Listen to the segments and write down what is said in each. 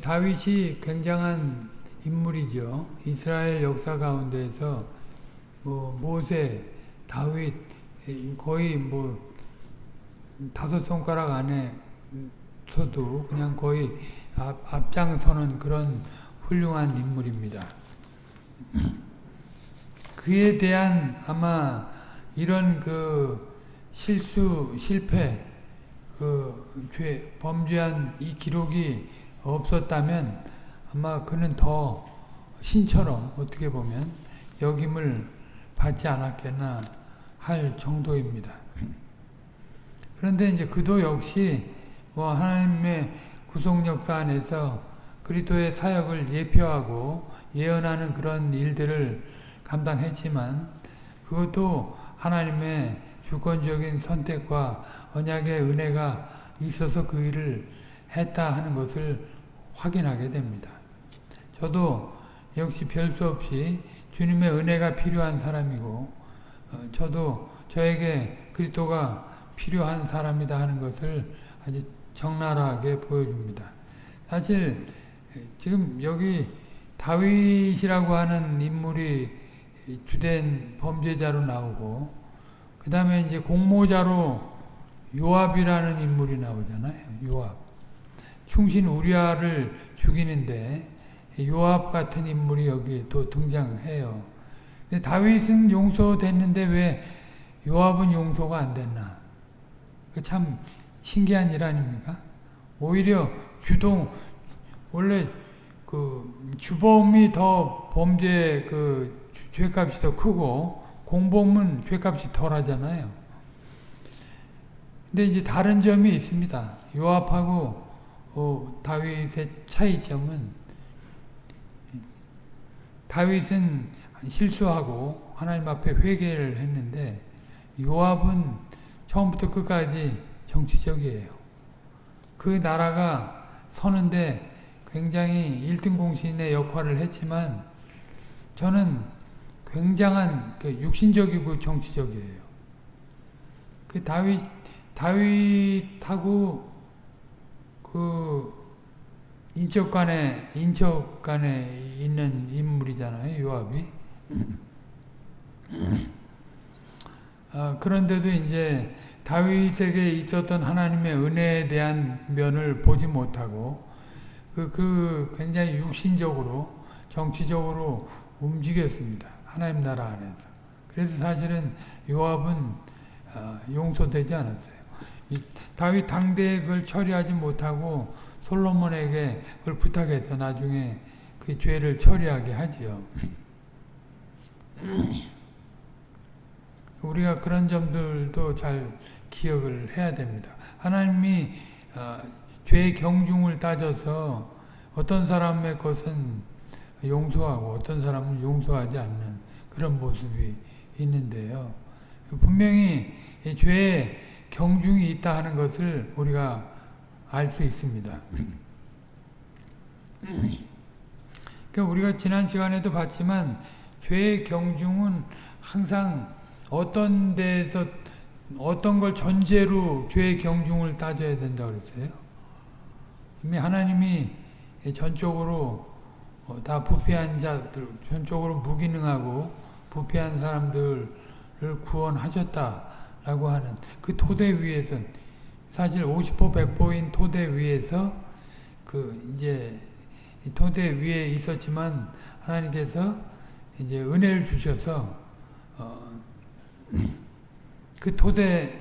다윗이 굉장한 인물이죠. 이스라엘 역사 가운데에서 뭐 모세, 다윗 거의 뭐 다섯 손가락 안에서도 그냥 거의 앞, 앞장서는 그런 훌륭한 인물입니다. 그에 대한 아마 이런 그 실수, 실패, 그 죄, 범죄한 이 기록이 없었다면 아마 그는 더 신처럼 어떻게 보면 여김을 받지 않았겠나 할 정도입니다. 그런데 이제 그도 역시 뭐 하나님의 구속 역사 안에서 그리스도의 사역을 예표하고 예언하는 그런 일들을 감당했지만 그것도 하나님의 주권적인 선택과 언약의 은혜가 있어서 그 일을 했다 하는 것을 확인하게 됩니다. 저도 역시 별 수 없이 주님의 은혜가 필요한 사람이고 어, 저도 저에게 그리스도가 필요한 사람이다 하는 것을 아주 적나라하게 보여줍니다. 사실 지금 여기 다윗이라고 하는 인물이 주된 범죄자로 나오고 그 다음에 이제 공모자로 요압이라는 인물이 나오잖아요. 요압. 충신 우리아를 죽이는데 요압 같은 인물이 여기 또 등장해요. 다윗은 용서됐는데 왜 요압은 용서가 안 됐나? 참 신기한 일 아닙니까? 오히려 주동 원래 그 주범이 더 범죄 그 죄값이 더 크고 공범은 죄값이 덜하잖아요. 근데 이제 다른 점이 있습니다. 요압하고 어, 다윗의 차이점은 다윗은 실수하고 하나님 앞에 회개를 했는데 요압은 처음부터 끝까지 정치적이에요. 그 나라가 서는데 굉장히 1등 공신의 역할을 했지만 저는 굉장한 그 육신적이고 정치적이에요. 그 다윗 다윗하고 그 인척 간에 인척 간에 있는 인물이잖아요. 요압이. 아, 그런데도 이제 다윗에게 있었던 하나님의 은혜에 대한 면을 보지 못하고 그, 그 굉장히 육신적으로 정치적으로 움직였습니다. 하나님 나라 안에서. 그래서 사실은 요압은 어, 용서되지 않았어요. 다윗 당대에 그걸 처리하지 못하고 솔로몬에게 그걸 부탁해서 나중에 그 죄를 처리하게 하지요. 우리가 그런 점들도 잘 기억을 해야 됩니다. 하나님이 어, 죄의 경중을 따져서 어떤 사람의 것은 용서하고 어떤 사람은 용서하지 않는 그런 모습이 있는데요. 분명히 죄의 경중이 있다 하는 것을 우리가 알 수 있습니다. 그러니까 우리가 지난 시간에도 봤지만 죄의 경중은 항상 어떤 데서 어떤 걸 전제로 죄의 경중을 따져야 된다 그랬어요. 이미 하나님이 전적으로 어, 다 부패한 자들, 전적으로 무기능하고 부패한 사람들을 구원하셨다 라고 하는 그 토대 위에서 사실 50보 100보인 토대 위에서 그 이제 토대 위에 있었지만 하나님께서 이제 은혜를 주셔서 어, 그 토대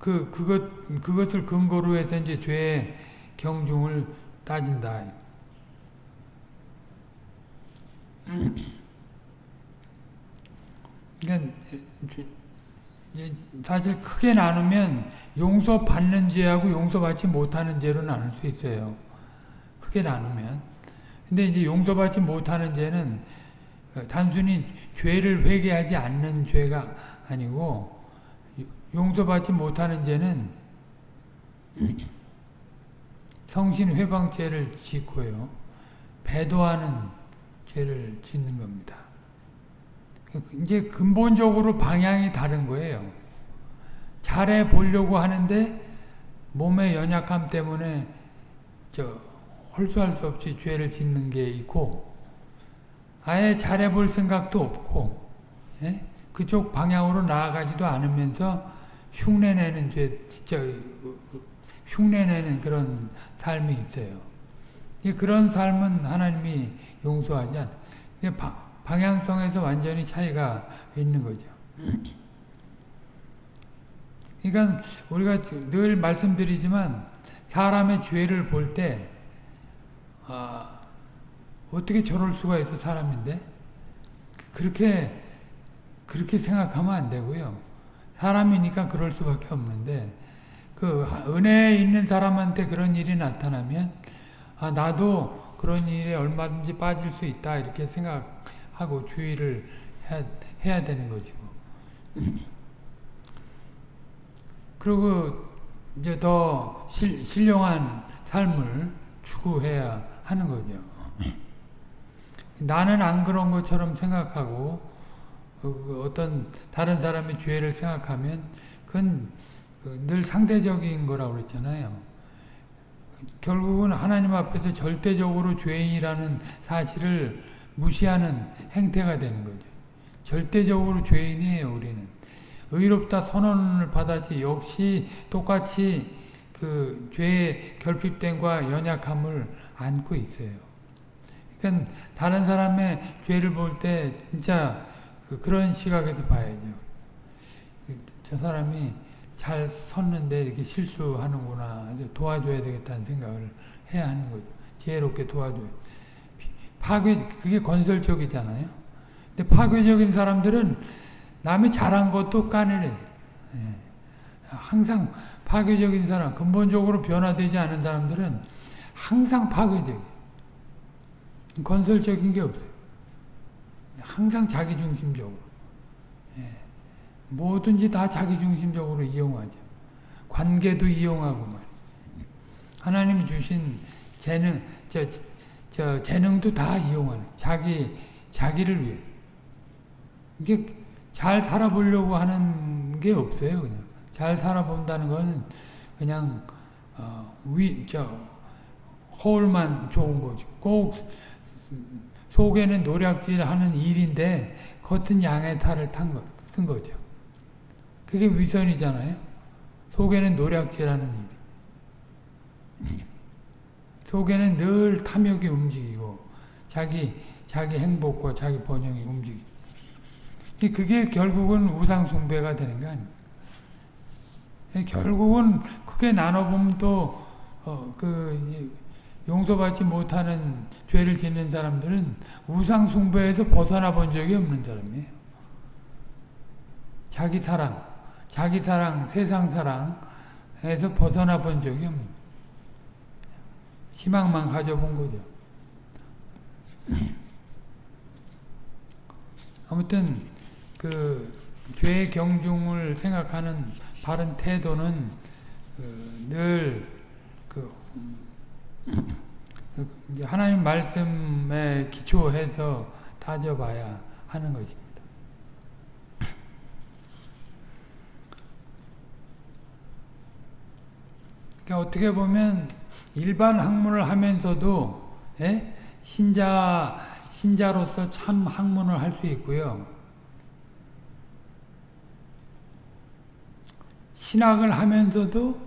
그 그것 그것을 근거로 해서 이제 죄의 경중을 따진다. 그러니까 사실 크게 나누면 용서받는 죄하고 용서받지 못하는 죄로 나눌 수 있어요. 크게 나누면. 근데 이제 용서받지 못하는 죄는 단순히 죄를 회개하지 않는 죄가 아니고 용서받지 못하는 죄는 성신 회방죄를 짓고요. 배도하는 죄를 짓는 겁니다. 이제 근본적으로 방향이 다른 거예요. 잘해 보려고 하는데 몸의 연약함 때문에 저 홀수할 수 없이 죄를 짓는 게 있고 아예 잘해 볼 생각도 없고 예? 그쪽 방향으로 나아가지도 않으면서 흉내내는 죄, 저, 흉내내는 그런 삶이 있어요. 그런 삶은 하나님이 용서하지 않아요. 방향성에서 완전히 차이가 있는 거죠. 그러니까 우리가 늘 말씀드리지만 사람의 죄를 볼때 아, 어떻게 저럴 수가 있어 사람인데 그렇게 그렇게 생각하면 안 되고요. 사람이니까 그럴 수밖에 없는데 그 은혜 있는 사람한테 그런 일이 나타나면 아 나도 그런 일에 얼마든지 빠질 수 있다 이렇게 생각 하고 주의를 해야, 해야 되는 것이고 그리고 이제 더 실, 신령한 삶을 추구해야 하는 거죠. 나는 안 그런 것처럼 생각하고 그 어떤 다른 사람의 죄를 생각하면 그건 늘 상대적인 거라고 그랬잖아요. 결국은 하나님 앞에서 절대적으로 죄인이라는 사실을 무시하는 행태가 되는 거죠. 절대적으로 죄인이에요, 우리는. 의롭다 선언을 받았지 역시 똑같이 그 죄의 결핍됨과 연약함을 안고 있어요. 그러니까 다른 사람의 죄를 볼 때 진짜 그 그런 시각에서 봐야죠. 저 사람이 잘 섰는데 이렇게 실수하는구나. 도와줘야 되겠다는 생각을 해야 하는 거죠. 지혜롭게 도와줘요. 파괴, 그게 건설적이잖아요. 근데 파괴적인 사람들은 남이 잘한 것도 까내려. 예. 항상 파괴적인 사람, 근본적으로 변화되지 않은 사람들은 항상 파괴적 건설적인 게 없어요. 항상 자기중심적으로. 예. 뭐든지 다 자기중심적으로 이용하죠. 관계도 이용하고 말 하나님이 주신 재능, 저, 저 재능도 다 이용하는 자기 자기를 위해 이게 잘 살아보려고 하는 게 없어요. 그냥 잘 살아본다는 것은 그냥 어, 위, 저, 허울만 좋은 거죠. 꼭 속에는 노략질하는 일인데 겉은 양의 탈을 탄 거, 쓴 거죠. 그게 위선이잖아요. 속에는 노략질하는 일. 속에는 늘 탐욕이 움직이고 자기 자기 행복과 자기 번영이 움직이고 그게 결국은 우상 숭배가 되는 거 아닙니까? 결국은 크게 나눠보면 또, 어, 그, 용서받지 못하는 죄를 짓는 사람들은 우상 숭배에서 벗어나 본 적이 없는 사람이에요. 자기 사랑, 자기 사랑, 세상 사랑에서 벗어나 본 적이 없는 희망만 가져본 거죠. 아무튼 그 죄의 경중을 생각하는 바른 태도는 그 늘그 그 하나님 말씀에 기초해서 다져봐야 하는 것입니다. 그러니까 어떻게 보면 일반 학문을 하면서도 예? 신자 신자로서 참 학문을 할 수 있고요. 신학을 하면서도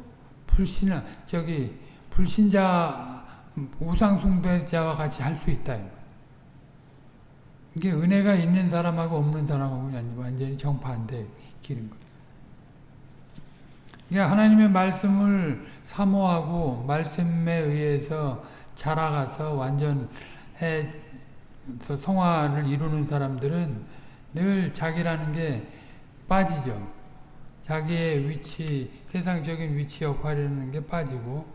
불신학, 저기, 불신자, 우상 숭배자와 같이 할 수 있다. 이게 은혜가 있는 사람하고 없는 사람하고 완전히 정반대 길인 거예요. 그러니까 하나님의 말씀을 사모하고 말씀에 의해서 자라가서 완전해서 성화를 이루는 사람들은 늘 자기라는 게 빠지죠. 자기의 위치, 세상적인 위치 역할이라는 게 빠지고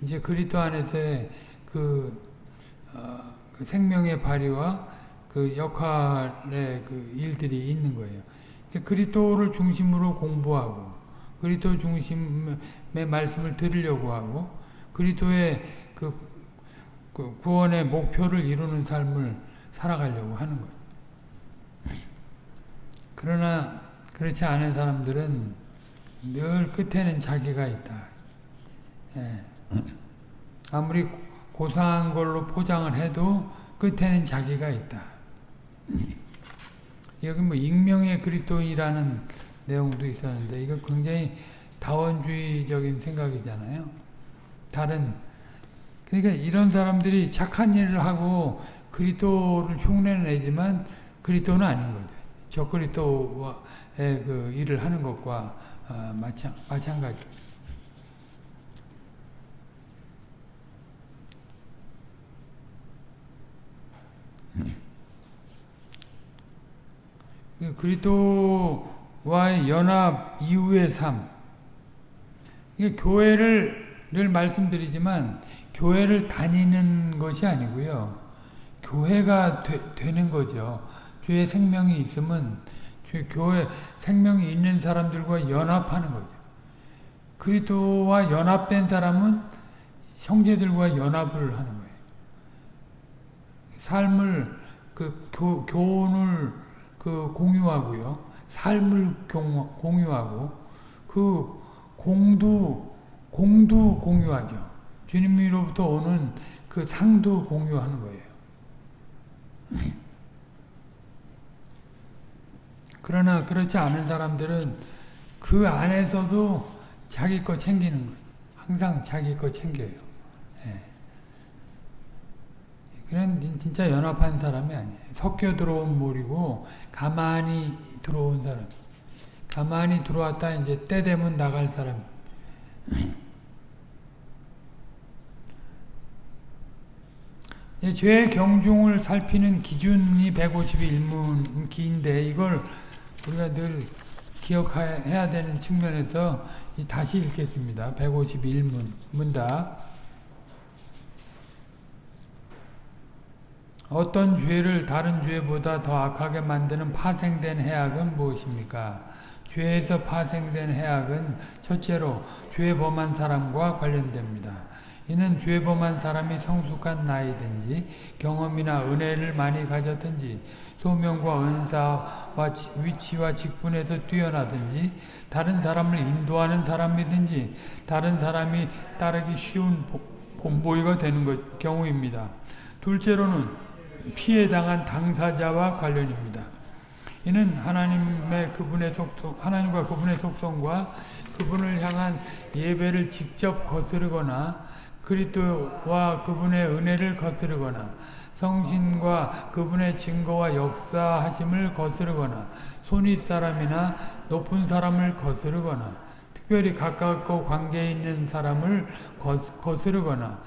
이제 그리스도 안에서의 그, 어, 그 생명의 발휘와 그 역할의 그 일들이 있는 거예요. 그리스도를 중심으로 공부하고 그리스도 중심의 말씀을 들으려고 하고 그리스도의 그, 그 구원의 목표를 이루는 삶을 살아가려고 하는 거예요. 그러나 그렇지 않은 사람들은 늘 끝에는 자기가 있다. 예. 아무리 고상한 걸로 포장을 해도 끝에는 자기가 있다. 여기 뭐 익명의 그리스도인이라는 내용도 있었는데 이거 굉장히 다원주의적인 생각이잖아요. 다른 그러니까 이런 사람들이 착한 일을 하고 그리스도를 흉내를 내지만 그리스도는 아닌 거죠. 저 그리스도의 그 일을 하는 것과 어, 마찬 마찬가지. 그리스도 와의 연합 이후의 삶. 이게 교회를 늘 말씀드리지만 교회를 다니는 것이 아니고요. 교회가 되, 는 거죠. 교회 생명이 있으면 교회 생명이 있는 사람들과 연합하는 거죠. 그리스도와 연합된 사람은 형제들과 연합을 하는 거예요. 삶을 그 교, 교훈을 그 공유하고요. 삶을 공유하고 그 공도 공도 공유하죠. 주님으로부터 오는 그 상도 공유하는 거예요. 그러나 그렇지 않은 사람들은 그 안에서도 자기 거 챙기는 거예요. 항상 자기 거 챙겨요. 예. 그런 진짜 연합한 사람이 아니에요. 섞여 들어온 물이고 가만히 들어온 사람. 가만히 들어왔다 이제 때 되면 나갈 사람. 죄 경중을 살피는 기준이 151문기인데 이걸 우리가 늘 기억해야 되는 측면에서 다시 읽겠습니다. 151문 문답 어떤 죄를 다른 죄보다 더 악하게 만드는 파생된 해악은 무엇입니까? 죄에서 파생된 해악은 첫째로 죄 범한 사람과 관련됩니다. 이는 죄 범한 사람이 성숙한 나이든지 경험이나 은혜를 많이 가졌든지 소명과 은사와 위치와 직분에서 뛰어나든지 다른 사람을 인도하는 사람이든지 다른 사람이 따르기 쉬운 본보이가 되는 것, 경우입니다. 둘째로는 피해 당한 당사자와 관련입니다. 이는 하나님의 그분의 속성, 하나님과 그분의 속성과 그분을 향한 예배를 직접 거스르거나 그리스도와 그분의 은혜를 거스르거나 성신과 그분의 증거와 역사하심을 거스르거나 손윗 사람이나 높은 사람을 거스르거나 특별히 가깝고 관계 있는 사람을 거스르거나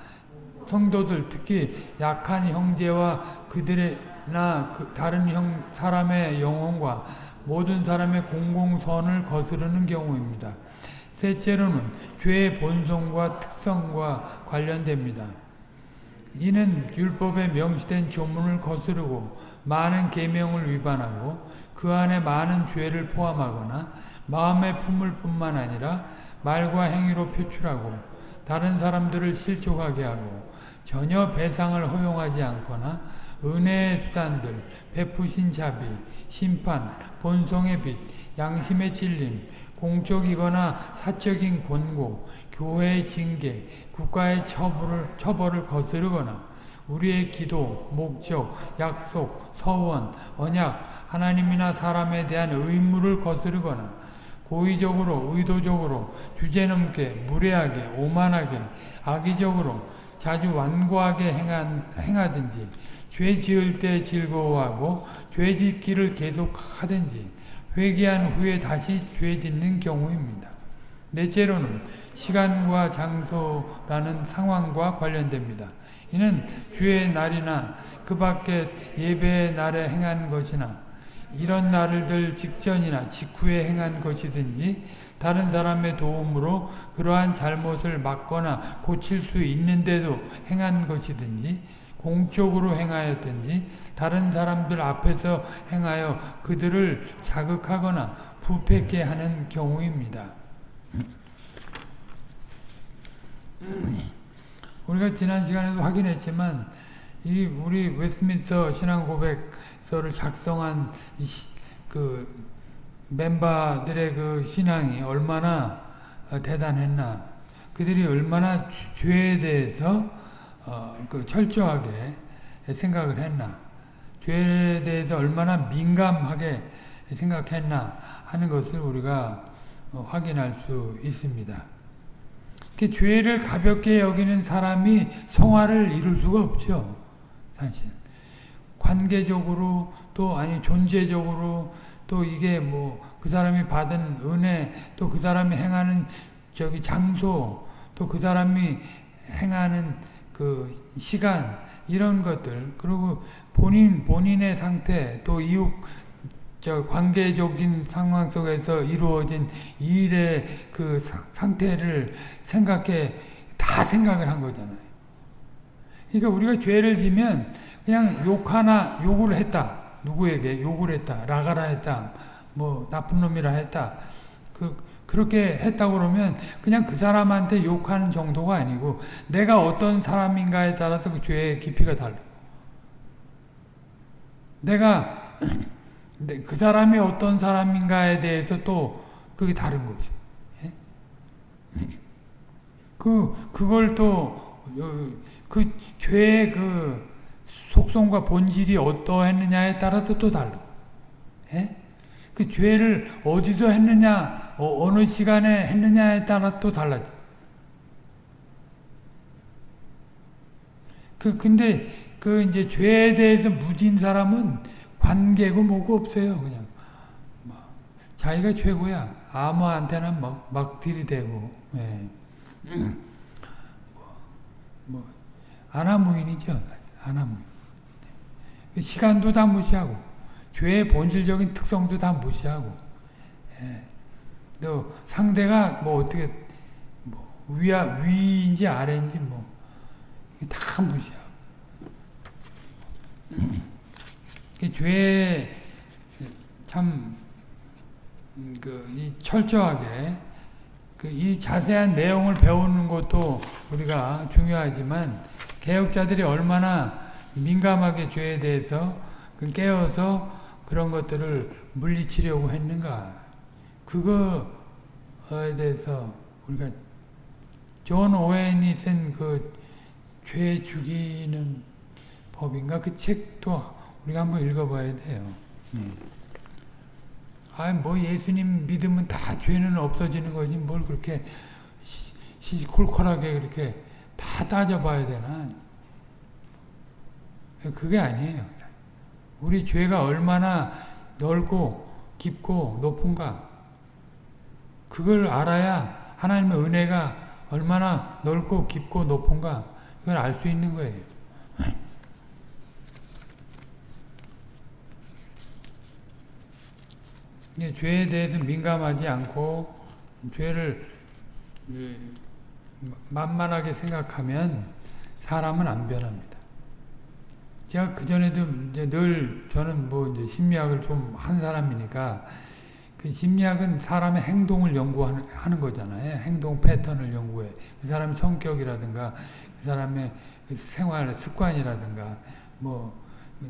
성도들 특히 약한 형제와 그들의나 그 다른 형 사람의 영혼과 모든 사람의 공공선을 거스르는 경우입니다. 셋째로는 죄의 본성과 특성과 관련됩니다. 이는 율법에 명시된 조문을 거스르고 많은 계명을 위반하고 그 안에 많은 죄를 포함하거나 마음의 품을 뿐만 아니라 말과 행위로 표출하고 다른 사람들을 실족하게 하고 전혀 배상을 허용하지 않거나 은혜의 수단들, 베푸신 자비, 심판, 본성의 빛, 양심의 찔림, 공적이거나 사적인 권고, 교회의 징계, 국가의 처벌을, 처벌을 거스르거나 우리의 기도, 목적, 약속, 서원, 언약, 하나님이나 사람에 대한 의무를 거스르거나 고의적으로, 의도적으로, 주제넘게, 무례하게, 오만하게, 악의적으로, 자주 완고하게 행한, 행하든지, 죄 지을 때 즐거워하고, 죄 짓기를 계속하든지, 회개한 후에 다시 죄 짓는 경우입니다. 넷째로는 시간과 장소라는 상황과 관련됩니다. 이는 주의 날이나 그 밖에 예배의 날에 행한 것이나 이런 날들 직전이나 직후에 행한 것이든지 다른 사람의 도움으로 그러한 잘못을 막거나 고칠 수 있는데도 행한 것이든지 공적으로 행하였든지 다른 사람들 앞에서 행하여 그들을 자극하거나 부패케 하는 경우입니다. 우리가 지난 시간에도 확인했지만 이 우리 웨스민스터 신앙 고백 서를 작성한 그 멤버들의 그 신앙이 얼마나 대단했나 그들이 얼마나 죄에 대해서 어, 그 철저하게 생각을 했나 죄에 대해서 얼마나 민감하게 생각했나 하는 것을 우리가 어, 확인할 수 있습니다. 그 죄를 가볍게 여기는 사람이 성화를 이룰 수가 없죠. 사실 관계적으로 또 아니 존재적으로 또 이게 뭐 그 사람이 받은 은혜 또 그 사람이 행하는 저기 장소 또 그 사람이 행하는 그 시간 이런 것들 그리고 본인 본인의 상태 또 이웃 저 관계적인 상황 속에서 이루어진 일의 그 상태를 생각해 다 생각을 한 거잖아요. 그러니까 우리가 죄를 지면 그냥 욕 하나 욕을 했다. 누구에게 욕을 했다. 라가라 했다. 뭐 나쁜 놈이라 했다. 그 그렇게 했다고 그러면 그냥 그 사람한테 욕하는 정도가 아니고 내가 어떤 사람인가에 따라서 그 죄의 깊이가 달라. 내가 그 사람이 어떤 사람인가에 대해서 또 그게 다른 거죠. 예? 그 그걸 또그 어, 죄의 그 속성과 본질이 어떠했느냐에 따라서 또 다르고. 예? 그 죄를 어디서 했느냐, 어, 느 시간에 했느냐에 따라 또 달라져. 그, 근데, 그, 이제, 죄에 대해서 무진 사람은 관계고 뭐고 없어요, 그냥. 뭐, 자기가 최고야. 아무한테나 막, 막 들이대고, 예. 뭐, 뭐, 아나무인이죠. 아나무인. 그 시간도 다 무시하고. 죄의 본질적인 특성도 다 무시하고 예. 또 상대가 뭐 어떻게 뭐 위아 위인지 아래인지 뭐 다 무시하고 죄 참그 철저하게 그 이 자세한 내용을 배우는 것도 우리가 중요하지만 개혁자들이 얼마나 민감하게 죄에 대해서 그 깨어서 그런 것들을 물리치려고 했는가 그거에 대해서 우리가 존 오웬이 쓴 그 죄 죽이는 법인가 그 책도 우리가 한번 읽어봐야 돼요. 음. 아뭐 예수님 믿으면 다 죄는 없어지는 거지 뭘 그렇게 시시콜콜하게 그렇게 다 따져봐야 되나? 그게 아니에요. 우리 죄가 얼마나 넓고 깊고 높은가 그걸 알아야 하나님의 은혜가 얼마나 넓고 깊고 높은가 이걸 알 수 있는 거예요. 죄에 대해서 민감하지 않고 죄를 예, 만만하게 생각하면 사람은 안 변합니다. 제가 그전에도 이제 늘 저는 뭐 이제 심리학을 좀 한 사람이니까 그 심리학은 사람의 행동을 연구하는 하는 거잖아요. 행동 패턴을 연구해. 그 사람의 성격이라든가 그 사람의 그 생활 습관이라든가 뭐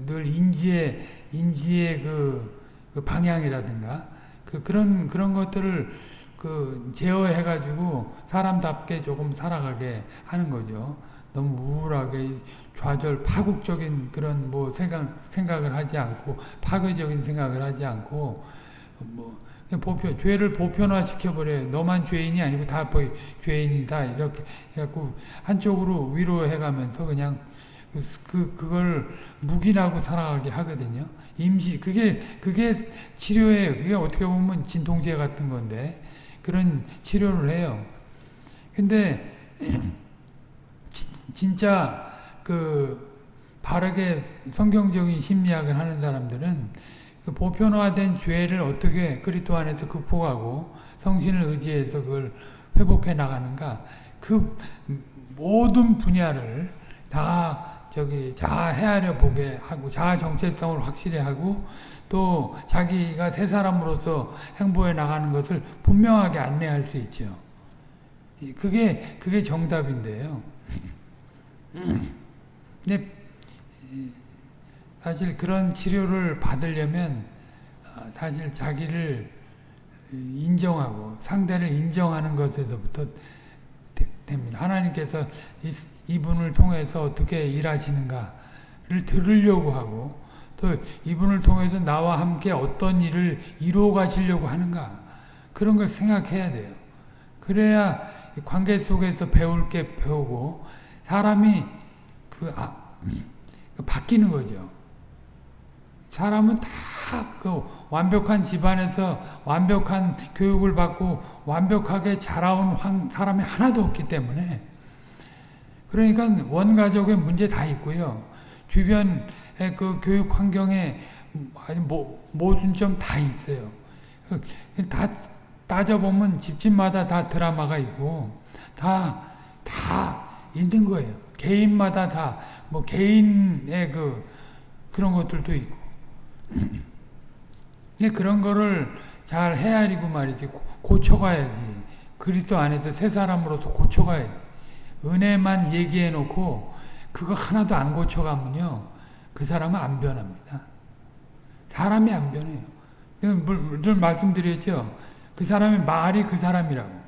늘 인지의 인지의 그, 그 방향이라든가 그 그런 그런 것들을 그 제어해 가지고 사람답게 조금 살아가게 하는 거죠. 너무 우울하게 좌절 파국적인 그런 뭐 생각 생각을 하지 않고 파괴적인 생각을 하지 않고 뭐 보편 죄를 보편화 시켜버려요. 너만 죄인이 아니고 다 죄인이다 이렇게 해갖고 한쪽으로 위로해가면서 그냥 그, 그 그걸 묵인하고 살아가게 하거든요. 임시 그게 그게 치료예요. 그게 어떻게 보면 진통제 같은 건데 그런 치료를 해요. 근데 진짜 그 바르게 성경적인 심리학을 하는 사람들은 그 보편화된 죄를 어떻게 그리스도 안에서 극복하고 성신을 의지해서 그걸 회복해 나가는가 그 모든 분야를 다 저기 자아 헤아려 보게 하고 자아 정체성을 확실히 하고 또 자기가 새 사람으로서 행보해 나가는 것을 분명하게 안내할 수 있죠. 그게 그게 정답인데요. 근데 사실 그런 치료를 받으려면 어, 사실 자기를 인정하고 상대를 인정하는 것에서부터 됩니다. 하나님께서 이분을 통해서 어떻게 일하시는가를 들으려고 하고 또 이분을 통해서 나와 함께 어떤 일을 이루어 가시려고 하는가 그런 걸 생각해야 돼요. 그래야 관계 속에서 배울 게 배우고 사람이 그 아, 바뀌는 거죠. 사람은 다 그 완벽한 집안에서 완벽한 교육을 받고 완벽하게 자라온 사람이 하나도 없기 때문에 그러니까 원가족의 문제 다 있고요. 주변의 그 교육 환경에 모순점 다 있어요. 다 따져보면 집집마다 다 드라마가 있고 다, 다 있는 거예요. 개인마다 다, 뭐 개인의 그, 그런 것들도 있고. 그런 거를 잘 헤아리고 말이지, 고쳐가야지. 그리스도 안에서 새 사람으로서 고쳐가야지. 은혜만 얘기해 놓고, 그거 하나도 안 고쳐가면요, 그 사람은 안 변합니다. 사람이 안 변해요. 늘 말씀드렸죠. 그 사람의 말이 그 사람이라고.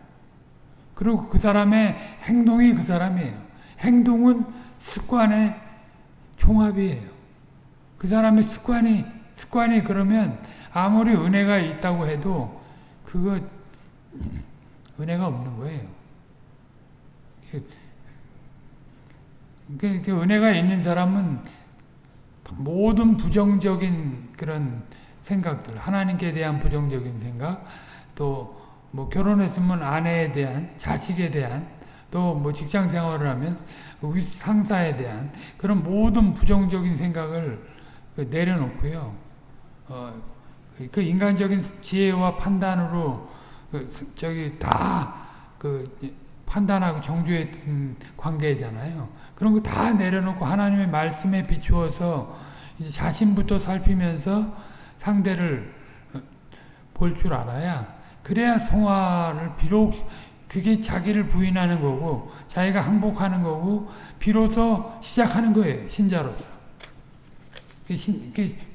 그리고 그 사람의 행동이 그 사람이에요. 행동은 습관의 종합이에요. 그 사람의 습관이 습관이 그러면 아무리 은혜가 있다고 해도 그거 은혜가 없는 거예요. 그러니까 은혜가 있는 사람은 모든 부정적인 그런 생각들, 하나님께 대한 부정적인 생각, 또 뭐 결혼했으면 아내에 대한, 자식에 대한, 또 뭐 직장 생활을 하면 상사에 대한 그런 모든 부정적인 생각을 그 내려놓고요. 어, 그 인간적인 지혜와 판단으로 그 저기 다 그 판단하고 정죄했던 관계잖아요. 그런 거 다 내려놓고 하나님의 말씀에 비추어서 자신부터 살피면서 상대를 어, 볼줄 알아야 그래야 성화를 비록 그게 자기를 부인하는 거고 자기가 항복하는 거고 비로소 시작하는 거예요. 신자로서.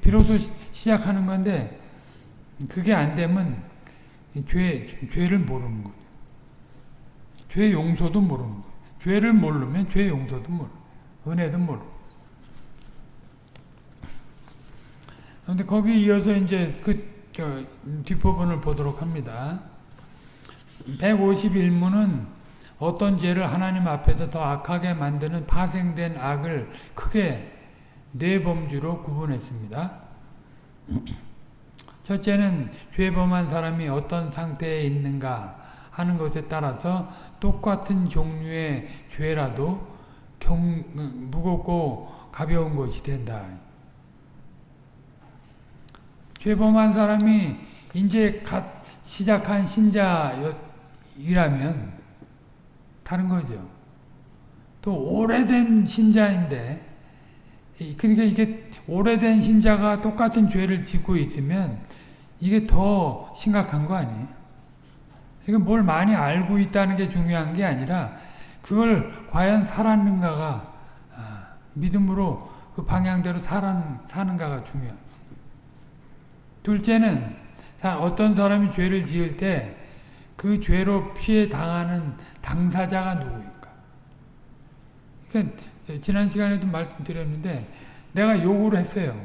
비로소 시작하는 건데 그게 안 되면 죄, 죄를 모르는 거예요. 죄 용서도 모르는 거예요. 죄를 모르면 죄 용서도 모르 은혜도 모르 그런데 거기 이어서 이제 그 뒷부분을 보도록 합니다. 151문은 어떤 죄를 하나님 앞에서 더 악하게 만드는 파생된 악을 크게 네 범주로 구분했습니다. 첫째는 죄범한 사람이 어떤 상태에 있는가 하는 것에 따라서 똑같은 종류의 죄라도 경, 무겁고 가벼운 것이 된다. 죄범한 사람이 이제 갓 시작한 신자이라면 다른 거죠. 또 오래된 신자인데 그러니까 이게 오래된 신자가 똑같은 죄를 짓고 있으면 이게 더 심각한 거 아니에요? 이게 뭘 많이 알고 있다는 게 중요한 게 아니라 그걸 과연 살았는가가 아, 믿음으로 그 방향대로 사는가가 중요해요. 둘째는 어떤 사람이 죄를 지을 때 그 죄로 피해 당하는 당사자가 누구인가? 그러니까 지난 시간에도 말씀드렸는데 내가 욕을 했어요.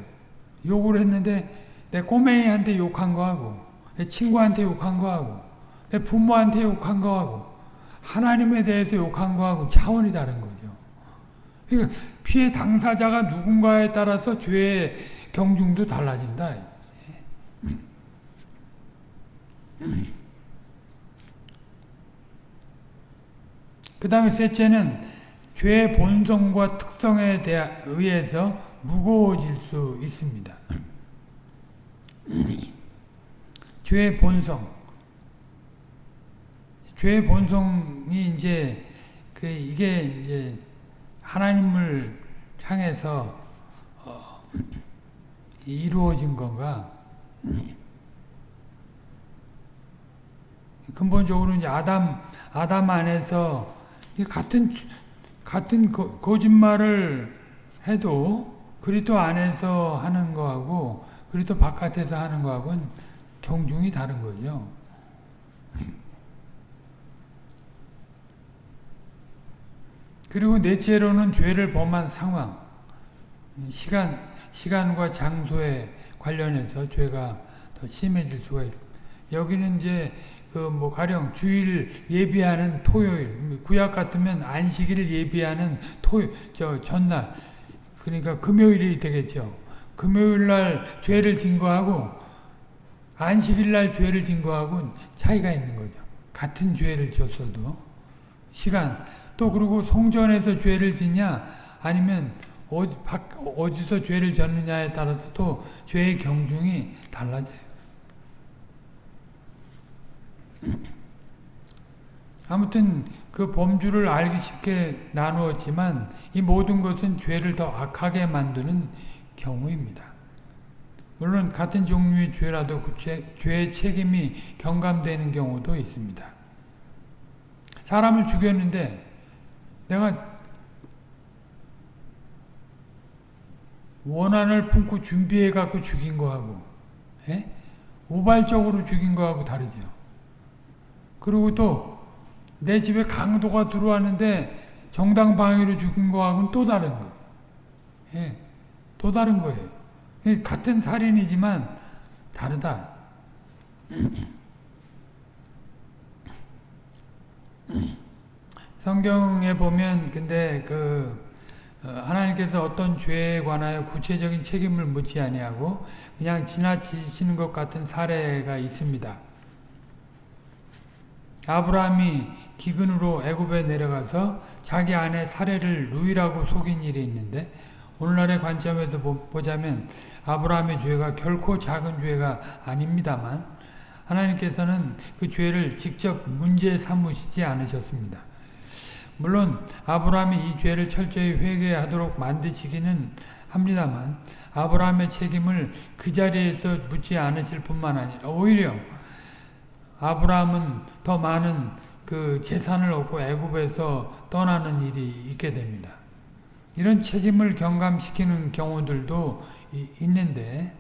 욕을 했는데 내 꼬맹이한테 욕한 거하고 내 친구한테 욕한 거하고 내 부모한테 욕한 거하고 하나님에 대해서 욕한 거하고 차원이 다른 거죠. 그러니까 피해 당사자가 누군가에 따라서 죄의 경중도 달라진다. 그 다음에 셋째는 죄의 본성과 특성에 의해서 무거워질 수 있습니다. 죄의 본성. 죄의 본성이 이제 그 이게 이제 하나님을 향해서 어 이루어진 건가? 근본적으로 이제 아담 아담 안에서 같은 같은 거, 거짓말을 해도 그리스도 안에서 하는 거하고 그리스도 바깥에서 하는 거하고는 경중이 다른 거죠. 그리고 넷째로는 죄를 범한 상황, 시간, 시간과 장소에 관련해서 죄가 더 심해질 수가 있습니다. 여기는 이제 그 뭐 가령 주일 예비하는 토요일, 구약 같으면 안식일을 예비하는 토요 저 전날, 그러니까 금요일이 되겠죠. 금요일 날 죄를 증거하고 안식일 날 죄를 증거하고 차이가 있는 거죠. 같은 죄를 졌어도 시간 또 그리고 성전에서 죄를 지냐 아니면 박, 어디서 죄를 졌느냐에 따라서 또 죄의 경중이 달라져요. 아무튼 그 범주를 알기 쉽게 나누었지만 이 모든 것은 죄를 더 악하게 만드는 경우입니다. 물론 같은 종류의 죄라도 그 죄, 죄의 책임이 경감되는 경우도 있습니다. 사람을 죽였는데 내가 원한을 품고 준비해 갖고 죽인 거하고 예? 우발적으로 죽인 거하고 다르죠. 그리고 또 내 집에 강도가 들어왔는데 정당 방위로 죽인 거하고는 또 다른 거. 예, 또 다른 거예요. 예, 같은 살인이지만 다르다. 성경에 보면 근데 그 어, 하나님께서 어떤 죄에 관하여 구체적인 책임을 묻지 아니하고 그냥 지나치시는 것 같은 사례가 있습니다. 아브라함이 기근으로 애굽에 내려가서 자기 아내 사례를 루이라고 속인 일이 있는데 오늘날의 관점에서 보자면 아브라함의 죄가 결코 작은 죄가 아닙니다만 하나님께서는 그 죄를 직접 문제 삼으시지 않으셨습니다. 물론 아브라함이 이 죄를 철저히 회개하도록 만드시기는 합니다만 아브라함의 책임을 그 자리에서 묻지 않으실 뿐만 아니라 오히려 아브라함은 더 많은 그 재산을 얻고 애굽에서 떠나는 일이 있게 됩니다. 이런 책임을 경감시키는 경우들도 있는데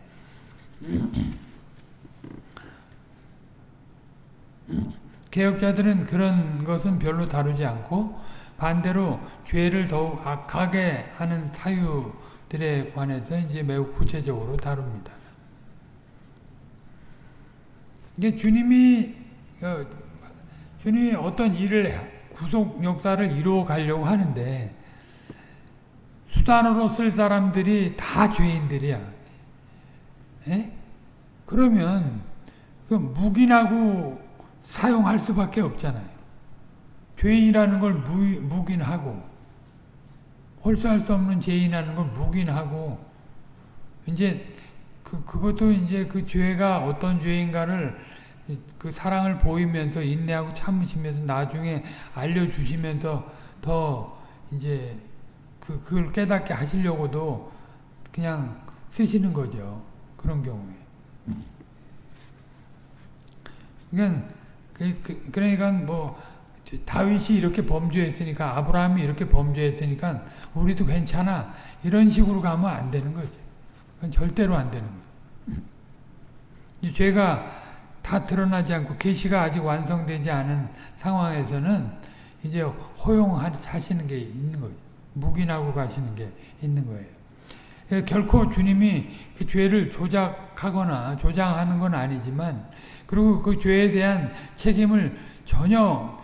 개혁자들은 그런 것은 별로 다루지 않고 반대로 죄를 더욱 악하게 하는 사유들에 관해서 이제 매우 구체적으로 다룹니다. 이게 주님이 어, 주님이 어떤 일을 구속 역사를 이루어 가려고 하는데 수단으로 쓸 사람들이 다 죄인들이야. 에? 그러면 그 묵인하고 사용할 수밖에 없잖아요. 죄인이라는 걸 묵인하고 홀수할 수 없는 죄인이라는 걸 묵인하고 이제 그 그것도 이제 그 죄가 어떤 죄인가를 그 사랑을 보이면서 인내하고 참으시면서 나중에 알려주시면서 더 이제 그 그걸 깨닫게 하시려고도 그냥 쓰시는 거죠. 그런 경우에. 그러니까 그, 그, 그러니까 뭐 다윗이 이렇게 범죄했으니까 아브라함이 이렇게 범죄했으니까 우리도 괜찮아 이런 식으로 가면 안 되는 거지. 그건 절대로 안 되는 거예요. 죄가 다 드러나지 않고 계시가 아직 완성되지 않은 상황에서는 이제 허용하시는 게 있는 거예요. 묵인하고 가시는 게 있는 거예요. 결코 주님이 그 죄를 조작하거나 조장하는 건 아니지만 그리고 그 죄에 대한 책임을 전혀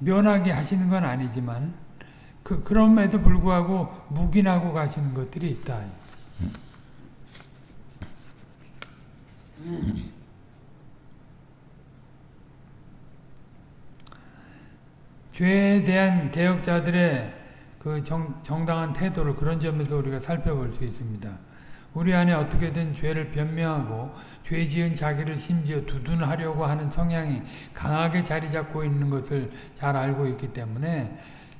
면하게 하시는 건 아니지만 그 그럼에도 불구하고 묵인하고 가시는 것들이 있다. 죄에 대한 개혁자들의 그 정, 정당한 태도를 그런 점에서 우리가 살펴볼 수 있습니다. 우리 안에 어떻게든 죄를 변명하고 죄 지은 자기를 심지어 두둔하려고 하는 성향이 강하게 자리 잡고 있는 것을 잘 알고 있기 때문에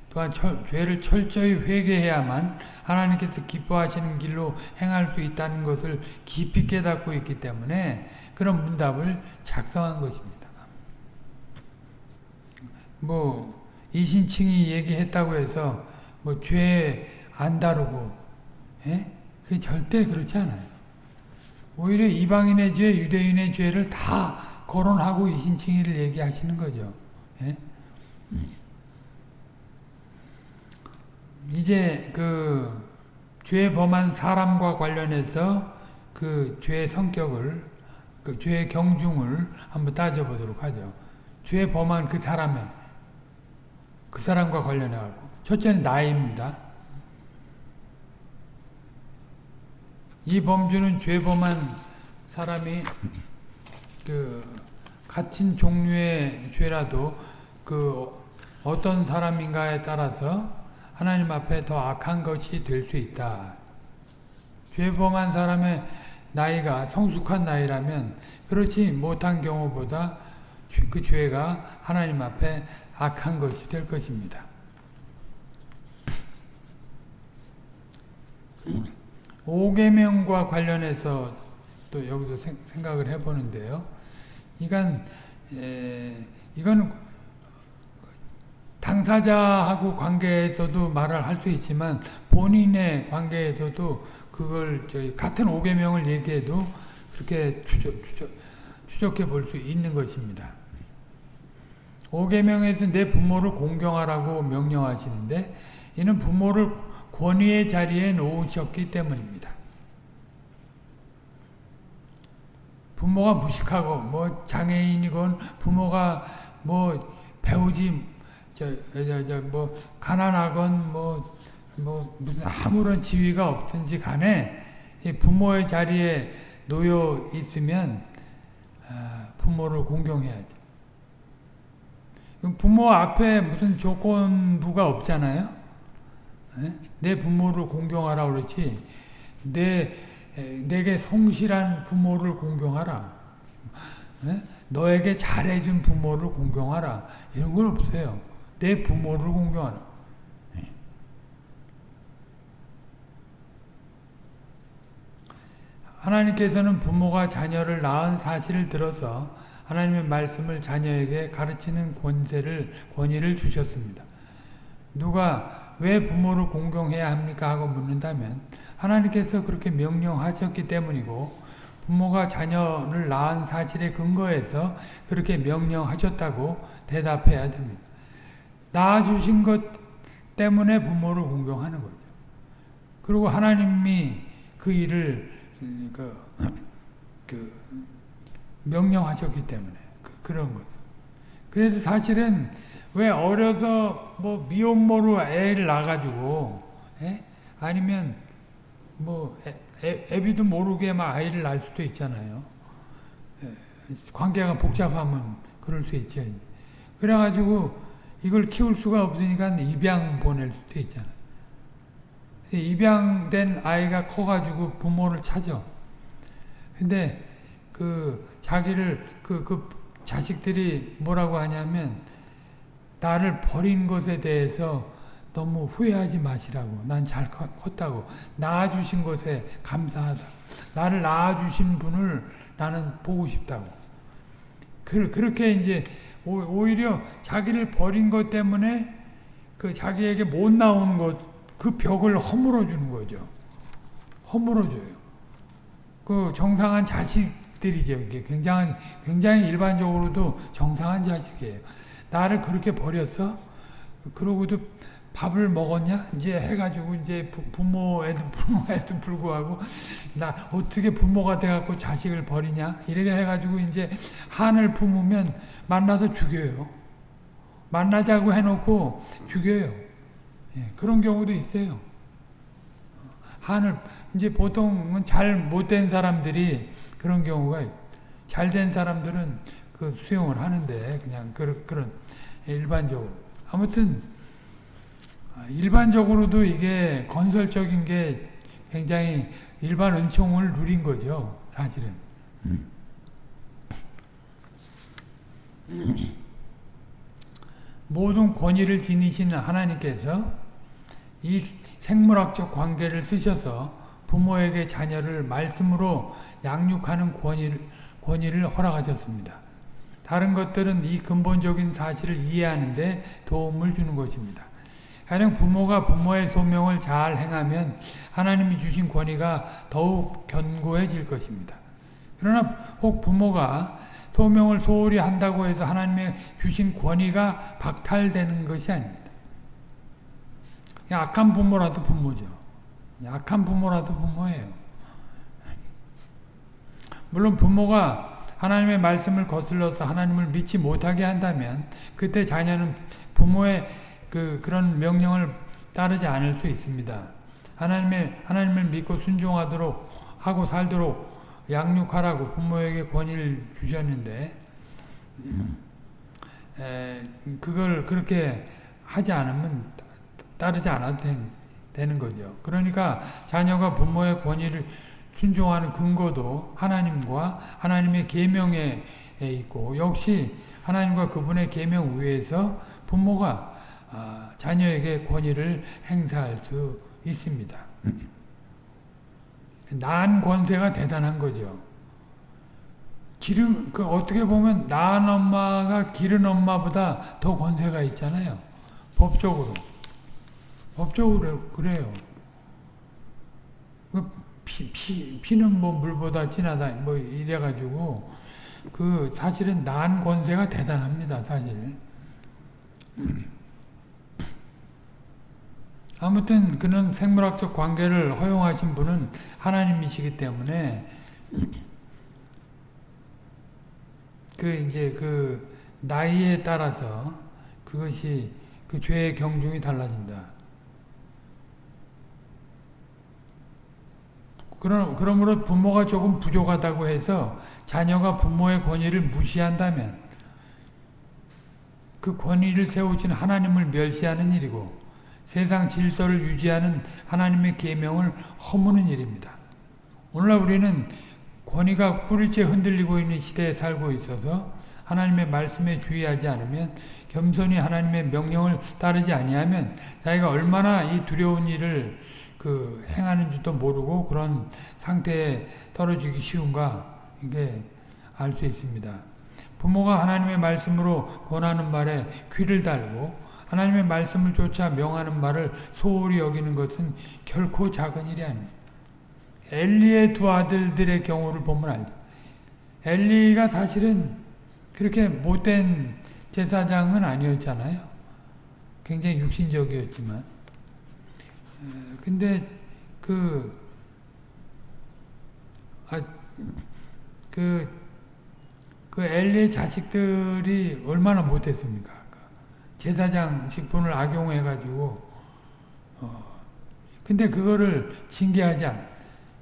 또한 철, 죄를 철저히 회개해야만 하나님께서 기뻐하시는 길로 행할 수 있다는 것을 깊이 깨닫고 있기 때문에 그런 문답을 작성한 것입니다. 뭐 이신칭이 얘기했다고 해서 뭐 죄 안 다루고 예? 그 절대 그렇지 않아요. 오히려 이방인의 죄, 유대인의 죄를 다 거론하고 이신칭의를 얘기하시는 거죠. 예? 이제 그 죄 범한 사람과 관련해서 그 죄의 성격을 그 죄의 경중을 한번 따져보도록 하죠. 죄 범한 그 사람의 그 사람과 관련해 갖고 첫째는 나이입니다. 이 범주는 죄 범한 사람이 그 같은 종류의 죄라도 그 어떤 사람인가에 따라서 하나님 앞에 더 악한 것이 될 수 있다. 죄 범한 사람의 나이가 성숙한 나이라면 그렇지 못한 경우보다 그 죄가 하나님 앞에 악한 것이 될 것입니다. 오계명과 관련해서 또 여기서 생각을 해보는데요. 이건 에, 이건 당사자하고 관계에서도 말을 할 수 있지만 본인의 관계에서도 그걸 저희 같은 오계명을 얘기해도 그렇게 추적, 추적, 추적해 볼 수 있는 것입니다. 오계명에서 내 부모를 공경하라고 명령하시는데 이는 부모를 권위의 자리에 놓으셨기 때문입니다. 부모가 무식하고 뭐 장애인이건 부모가 뭐 배우지 저 저 뭐 가난하건 뭐, 뭐 무슨 아무런 지위가 없든지 간에 부모의 자리에 놓여 있으면 부모를 공경해야죠. 부모 앞에 무슨 조건부가 없잖아요. 내 부모를 공경하라 그렇지. 내 내게 성실한 부모를 공경하라. 너에게 잘해준 부모를 공경하라. 이런 건 없어요. 내 부모를 공경하라. 하나님께서는 부모가 자녀를 낳은 사실을 들어서 하나님의 말씀을 자녀에게 가르치는 권세를 권위를 주셨습니다. 누가 왜 부모를 공경해야 합니까 하고 묻는다면 하나님께서 그렇게 명령하셨기 때문이고 부모가 자녀를 낳은 사실에 근거해서 그렇게 명령하셨다고 대답해야 됩니다. 낳아주신 것 때문에 부모를 공경하는 거죠. 그리고 하나님이 그 일을 그, 그 명령하셨기 때문에 그, 런 거죠. 그래서 사실은 왜 어려서 뭐 미혼모로 애를 낳아가지고 에? 아니면 뭐 애, 애 비도 모르게 막 아이를 낳을 수도 있잖아요. 관계가 복잡하면 그럴 수 있죠. 그래가지고 이걸 키울 수가 없으니까 입양 보낼 수도 있잖아요. 입양된 아이가 커가지고 부모를 찾아. 근데 그 자기를 그, 그 자식들이 뭐라고 하냐면 나를 버린 것에 대해서 너무 후회하지 마시라고. 난 잘 컸다고. 낳아주신 것에 감사하다. 나를 낳아주신 분을 나는 보고 싶다고. 그, 그렇게 이제 오히려 자기를 버린 것 때문에 그 자기에게 못 나오는 것, 그 벽을 허물어 주는 거죠. 허물어 줘요. 그 정상한 자식들이죠. 굉장히, 굉장히 일반적으로도 정상한 자식이에요. 나를 그렇게 버렸어? 그러고도 밥을 먹었냐? 이제 해가지고 이제 부모에도 부모에도 불구하고 나 어떻게 부모가 돼갖고 자식을 버리냐? 이렇게 해가지고 이제 한을 품으면 만나서 죽여요. 만나자고 해놓고 죽여요. 예, 그런 경우도 있어요. 한을 이제 보통은 잘 못된 사람들이 그런 경우가 잘 된 사람들은 그 수용을 하는데 그냥 그런 그런 일반적으로 아무튼 일반적으로도 이게 건설적인 게 굉장히 일반 은총을 누린 거죠 사실은. 모든 권위를 지니시는 하나님께서 이 생물학적 관계를 쓰셔서 부모에게 자녀를 말씀으로 양육하는 권위를, 권위를 허락하셨습니다. 다른 것들은 이 근본적인 사실을 이해하는 데 도움을 주는 것입니다. 가령 부모가 부모의 소명을 잘 행하면 하나님이 주신 권위가 더욱 견고해질 것입니다. 그러나 혹 부모가 소명을 소홀히 한다고 해서 하나님의 주신 권위가 박탈되는 것이 아닙니다. 약한 부모라도 부모죠. 약한 부모라도 부모예요. 물론 부모가 하나님의 말씀을 거슬러서 하나님을 믿지 못하게 한다면 그때 자녀는 부모의 그 그런 명령을 따르지 않을 수 있습니다. 하나님의 하나님을 믿고 순종하도록 하고 살도록 양육하라고 부모에게 권위를 주셨는데 에, 그걸 그렇게 하지 않으면 따르지 않아도 되는 거죠. 그러니까 자녀가 부모의 권위를 순종하는 근거도 하나님과 하나님의 계명에 있고 역시 하나님과 그분의 계명 위에서 부모가 아, 자녀에게 권위를 행사할 수 있습니다. 난 권세가 대단한 거죠. 기름 그 어떻게 보면 낳은 엄마가 기른 엄마보다 더 권세가 있잖아요. 법적으로. 법적으로 그래요. 그 피, 피, 피는 뭐 물보다 진하다 뭐 이래가지고 그 사실은 난 권세가 대단합니다 사실. 아무튼 그는 생물학적 관계를 허용하신 분은 하나님이시기 때문에 그 이제 그 나이에 따라서 그것이 그 죄의 경중이 달라진다. 그러, 그러므로 부모가 조금 부족하다고 해서 자녀가 부모의 권위를 무시한다면 그 권위를 세우신 하나님을 멸시하는 일이고 세상 질서를 유지하는 하나님의 계명을 허무는 일입니다. 오늘날 우리는 권위가 뿌리째 흔들리고 있는 시대에 살고 있어서 하나님의 말씀에 주의하지 않으면 겸손히 하나님의 명령을 따르지 아니하면 자기가 얼마나 이 두려운 일을 그 행하는 줄도 모르고 그런 상태에 떨어지기 쉬운가 이게 알 수 있습니다. 부모가 하나님의 말씀으로 권하는 말에 귀를 달고 하나님의 말씀을 쫓아 명하는 말을 소홀히 여기는 것은 결코 작은 일이 아닙니다. 엘리의 두 아들들의 경우를 보면 알죠. 엘리가 사실은 그렇게 못된 제사장은 아니었잖아요. 굉장히 육신적이었지만. 근데 그, 아, 그, 그 엘리의 자식들이 얼마나 못했습니까? 제사장 직분을 악용해 가지고, 어, 근데 그거를 징계하지 않,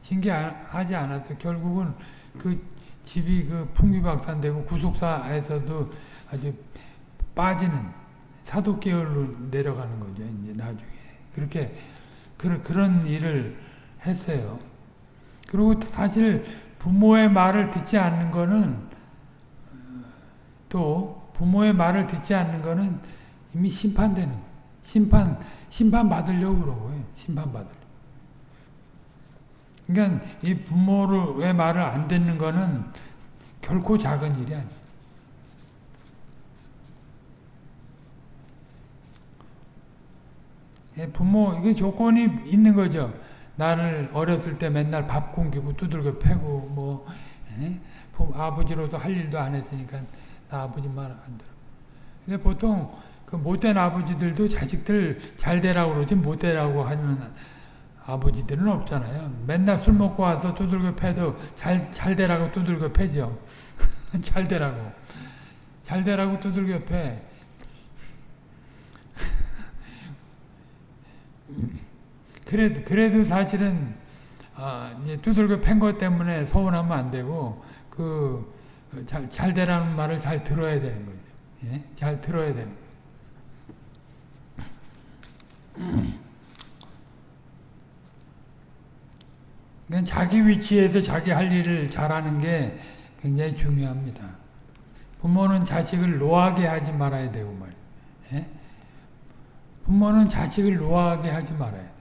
징계하지 않아서 결국은 그 집이 그 풍비박산되고 구속사에서도 아주 빠지는 사도계열로 내려가는 거죠. 이제 나중에 그렇게 그, 그런 일을 했어요. 그리고 사실 부모의 말을 듣지 않는 거는 또 부모의 말을 듣지 않는 거는 이미 심판되는. 심판 심판 받으려고 거예요. 심판 받으려. 그러니까 이 부모의 말을 안 듣는 거는 결코 작은 일이 아니에요. 예, 부모 이게 조건이 있는 거죠. 나를 어렸을 때 맨날 밥 굶기고 두들겨 패고 뭐 예? 아버지로도 할 일도 안 했으니까 나 아버지 말 안 들어. 근데 보통 그 못된 아버지들도 자식들 잘 되라고 그러지 못 되라고 하는 아버지들은 없잖아요. 맨날 술 먹고 와서 두들겨 패도 잘, 잘 되라고 두들겨 패죠. 잘 되라고. 잘 되라고 두들겨 패. 그래도, 그래도 사실은, 아, 이제 두들겨 팬 것 때문에 서운하면 안 되고, 그, 잘, 잘 되라는 말을 잘 들어야 되는 거죠. 예? 잘 들어야 되는 거죠. 자기 위치에서 자기 할 일을 잘하는 게 굉장히 중요합니다. 부모는 자식을 노하게 하지 말아야 되고 말이에요. 예? 부모는 자식을 노하게 하지 말아야 돼요.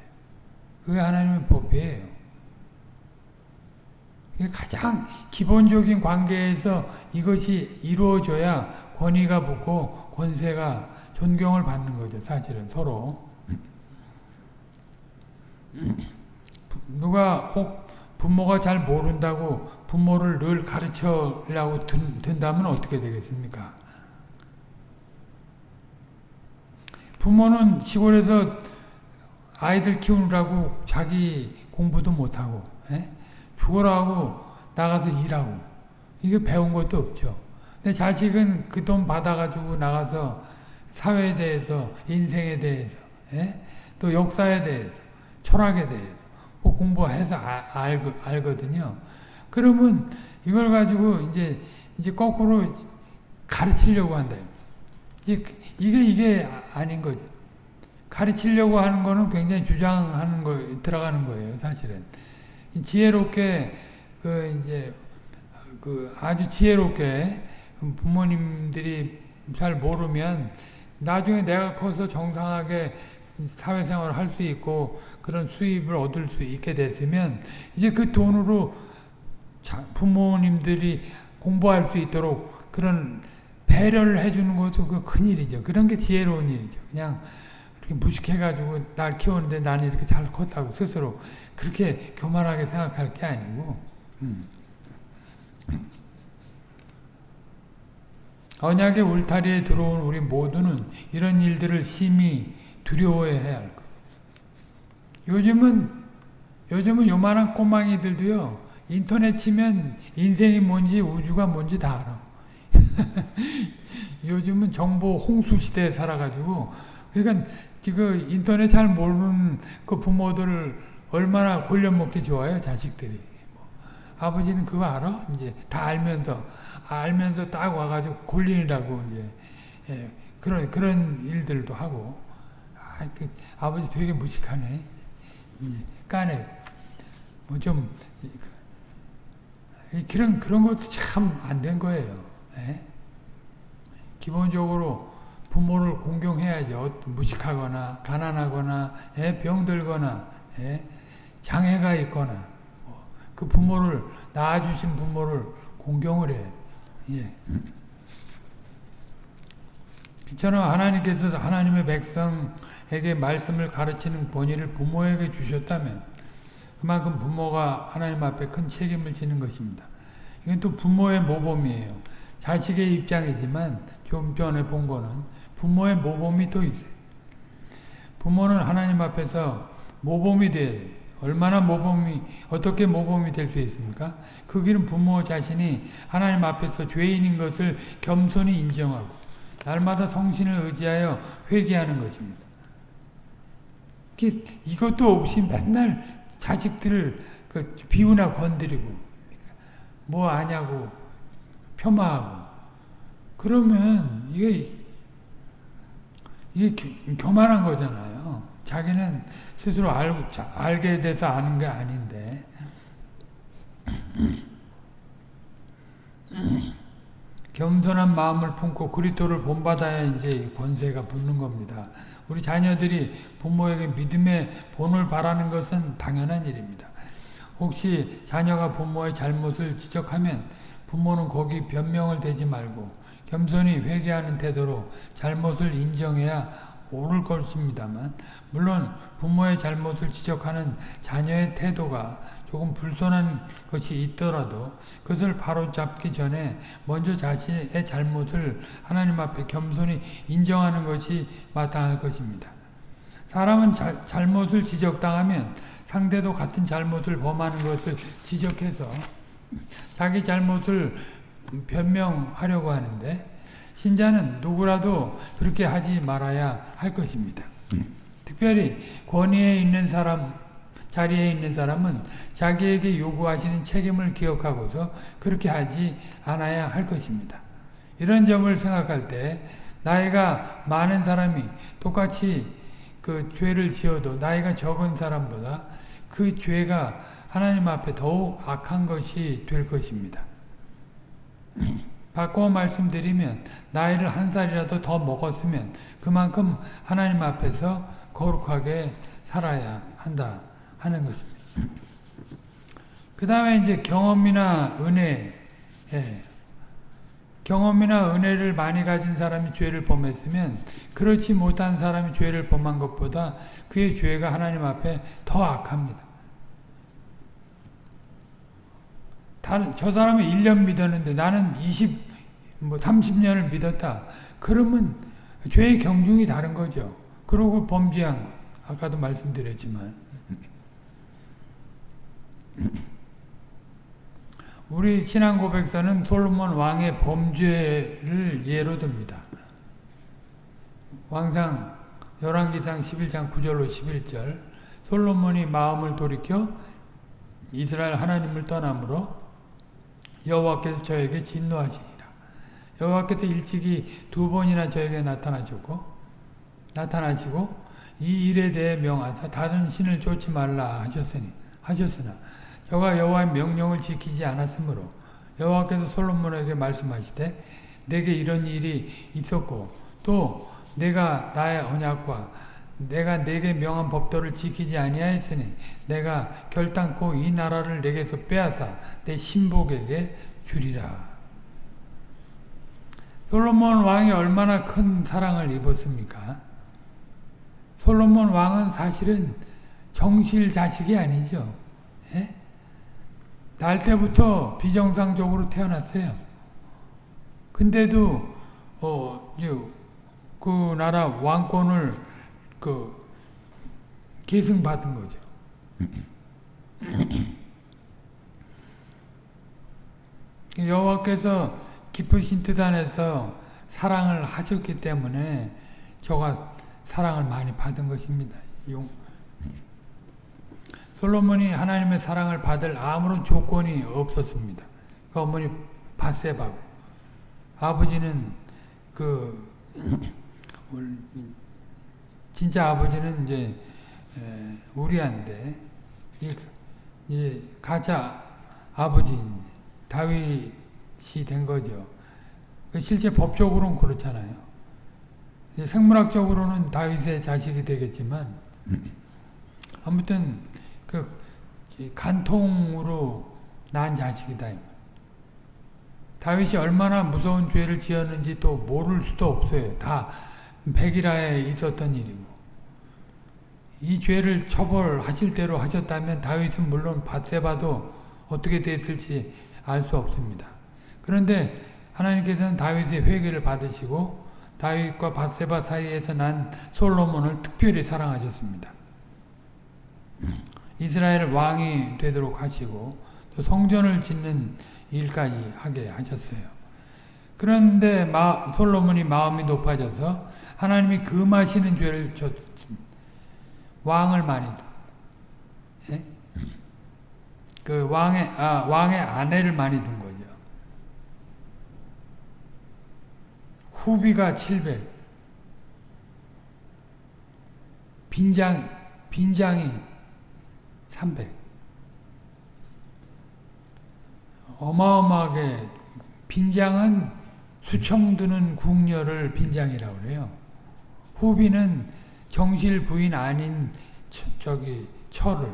그게 하나님의 법이에요. 이게 가장 기본적인 관계에서 이것이 이루어져야 권위가 붙고 권세가 존경을 받는 거죠. 사실은 서로. 누가 혹 부모가 잘 모른다고 부모를 늘 가르쳐려고 든다면 어떻게 되겠습니까? 부모는 시골에서 아이들 키우느라고 자기 공부도 못하고 예? 죽어라고 나가서 일하고 이게 배운 것도 없죠. 근데 자식은 그 돈 받아가지고 나가서 사회에 대해서 인생에 대해서 예? 또 역사에 대해서 철학에 대해서 뭐 공부해서 아, 알, 알거든요. 그러면 이걸 가지고 이제 이제 거꾸로 가르치려고 한다. 이게 이게, 이게 아닌 거죠. 가르치려고 하는 거는 굉장히 주장하는 거 들어가는 거예요, 사실은. 지혜롭게 그 이제 그 아주 지혜롭게 부모님들이 잘 모르면 나중에 내가 커서 정상하게 사회생활을 할 수 있고 그런 수입을 얻을 수 있게 됐으면 이제 그 돈으로 부모님들이 공부할 수 있도록 그런 배려를 해주는 것도 그 큰일이죠. 그런 게 지혜로운 일이죠. 그냥 이렇게 무식해가지고 날 키우는데 나는 이렇게 잘 컸다고 스스로 그렇게 교만하게 생각할 게 아니고 음. 언약의 울타리에 들어온 우리 모두는 이런 일들을 심히 두려워해야 할 것. 요즘은 요즘은 요만한 꼬망이들도요 인터넷 치면 인생이 뭔지 우주가 뭔지 다 알아. 요즘은 정보 홍수 시대에 살아가지고 그러니까 지금 인터넷 잘 모르는 그 부모들을 얼마나 골려먹기 좋아요 자식들이. 뭐, 아버지는 그거 알아? 이제 다 알면서 알면서 딱 와가지고 골린이라고 이제 예, 그런 그런 일들도 하고 아, 그 아버지 되게 무식하네 까네 뭐 좀 그런 그런 것도 참 안 된 거예요. 예? 기본적으로 부모를 공경해야죠. 무식하거나 가난하거나 예? 병들거나 예? 장애가 있거나 뭐 그 부모를 낳아주신 부모를 공경을 해. 예. 이처럼 하나님께서 하나님의 백성 에게 말씀을 가르치는 권위를 부모에게 주셨다면 그만큼 부모가 하나님 앞에 큰 책임을 지는 것입니다. 이건 또 부모의 모범이에요. 자식의 입장이지만 좀 전에 본 거는 부모의 모범이 또 있어요. 부모는 하나님 앞에서 모범이 돼야 돼요. 얼마나 모범이 어떻게 모범이 될 수 있습니까? 그 길은 부모 자신이 하나님 앞에서 죄인인 것을 겸손히 인정하고 날마다 성신을 의지하여 회개하는 것입니다. 이것도 없이 맨날 자식들을 그 비우나 건드리고 뭐 아냐고 폄하하고 그러면 이게 이게 교만한 거잖아요. 자기는 스스로 알고 알게 돼서 아는 게 아닌데 겸손한 마음을 품고 그리스도를 본받아야 이제 권세가 붙는 겁니다. 우리 자녀들이 부모에게 믿음의 본을 바라는 것은 당연한 일입니다. 혹시 자녀가 부모의 잘못을 지적하면 부모는 거기 변명을 대지 말고 겸손히 회개하는 태도로 잘못을 인정해야 옳을 것입니다만 물론 부모의 잘못을 지적하는 자녀의 태도가 조금 불손한 것이 있더라도 그것을 바로잡기 전에 먼저 자신의 잘못을 하나님 앞에 겸손히 인정하는 것이 마땅할 것입니다. 사람은 자, 잘못을 지적당하면 상대도 같은 잘못을 범하는 것을 지적해서 자기 잘못을 변명하려고 하는데 신자는 누구라도 그렇게 하지 말아야 할 것입니다. 특별히 권위에 있는 사람, 자리에 있는 사람은 자기에게 요구하시는 책임을 기억하고서 그렇게 하지 않아야 할 것입니다. 이런 점을 생각할 때 나이가 많은 사람이 똑같이 그 죄를 지어도 나이가 적은 사람보다 그 죄가 하나님 앞에 더욱 악한 것이 될 것입니다. 바꿔 말씀드리면 나이를 한 살이라도 더 먹었으면 그만큼 하나님 앞에서 거룩하게 살아야 한다 하는 것입니다. 그 다음에 이제 경험이나 은혜 예. 경험이나 은혜를 많이 가진 사람이 죄를 범했으면 그렇지 못한 사람이 죄를 범한 것보다 그의 죄가 하나님 앞에 더 악합니다. 다른 저 사람은 1년 믿었는데 나는 20, 뭐 30년을 믿었다. 그러면 죄의 경중이 다른 거죠. 그러고 범죄한 거 아까도 말씀드렸지만 우리 신앙 고백서는 솔로몬 왕의 범죄를 예로 듭니다. 왕상 열왕기상 11장 9절로 11절 솔로몬이 마음을 돌이켜 이스라엘 하나님을 떠남으로 여호와께서 저에게 진노하시니라. 여호와께서 일찍이 두 번이나 저에게 나타나셨고 나타나시고 이 일에 대해 명하사 다른 신을 쫓지 말라 하셨으니 하셨으나 저가 여호와의 명령을 지키지 않았으므로 여호와께서 솔로몬에게 말씀하시되 내게 이런 일이 있었고 또 내가 나의 언약과 내가 내게 명한 법도를 지키지 아니하였으니 내가 결단코 이 나라를 내게서 빼앗아 내 신복에게 주리라. 솔로몬 왕이 얼마나 큰 사랑을 입었습니까? 솔로몬 왕은 사실은 정실 자식이 아니죠. 예? 날 때부터 비정상적으로 태어났어요. 근데도 어, 그 나라 왕권을 그 계승받은 거죠. 여호와께서 깊으신 뜻 안에서 사랑을 하셨기 때문에 저가 사랑을 많이 받은 것입니다. 용. 솔로몬이 하나님의 사랑을 받을 아무런 조건이 없었습니다. 그 어머니 바세바고 아버지는 그 진짜 아버지는 이제 우리한테 이 가짜 아버지인 다윗이 된 거죠. 그 실제 법적으로는 그렇잖아요. 생물학적으로는 다윗의 자식이 되겠지만 아무튼 그 간통으로 낳은 자식이다. 다윗이 얼마나 무서운 죄를 지었는지 또 모를 수도 없어요. 다 백일하에 있었던 일이고 이 죄를 처벌하실 대로 하셨다면 다윗은 물론 바세바도 어떻게 됐을지 알 수 없습니다. 그런데 하나님께서는 다윗의 회개를 받으시고 다윗과 바세바 사이에서 난 솔로몬을 특별히 사랑하셨습니다. 이스라엘 왕이 되도록 하시고 또 성전을 짓는 일까지 하게 하셨어요. 그런데 마, 솔로몬이 마음이 높아져서 하나님이 금하시는 죄를. 왕을 많이 예? 그 왕의 아, 왕의 아내를 많이 둔 거죠. 후비가 700 빈장 빈장이 300 어마어마하게 빈장은 수청 드는 궁녀를 빈장이라고 그래요. 후비는 정실 부인 아닌 처, 저기 철을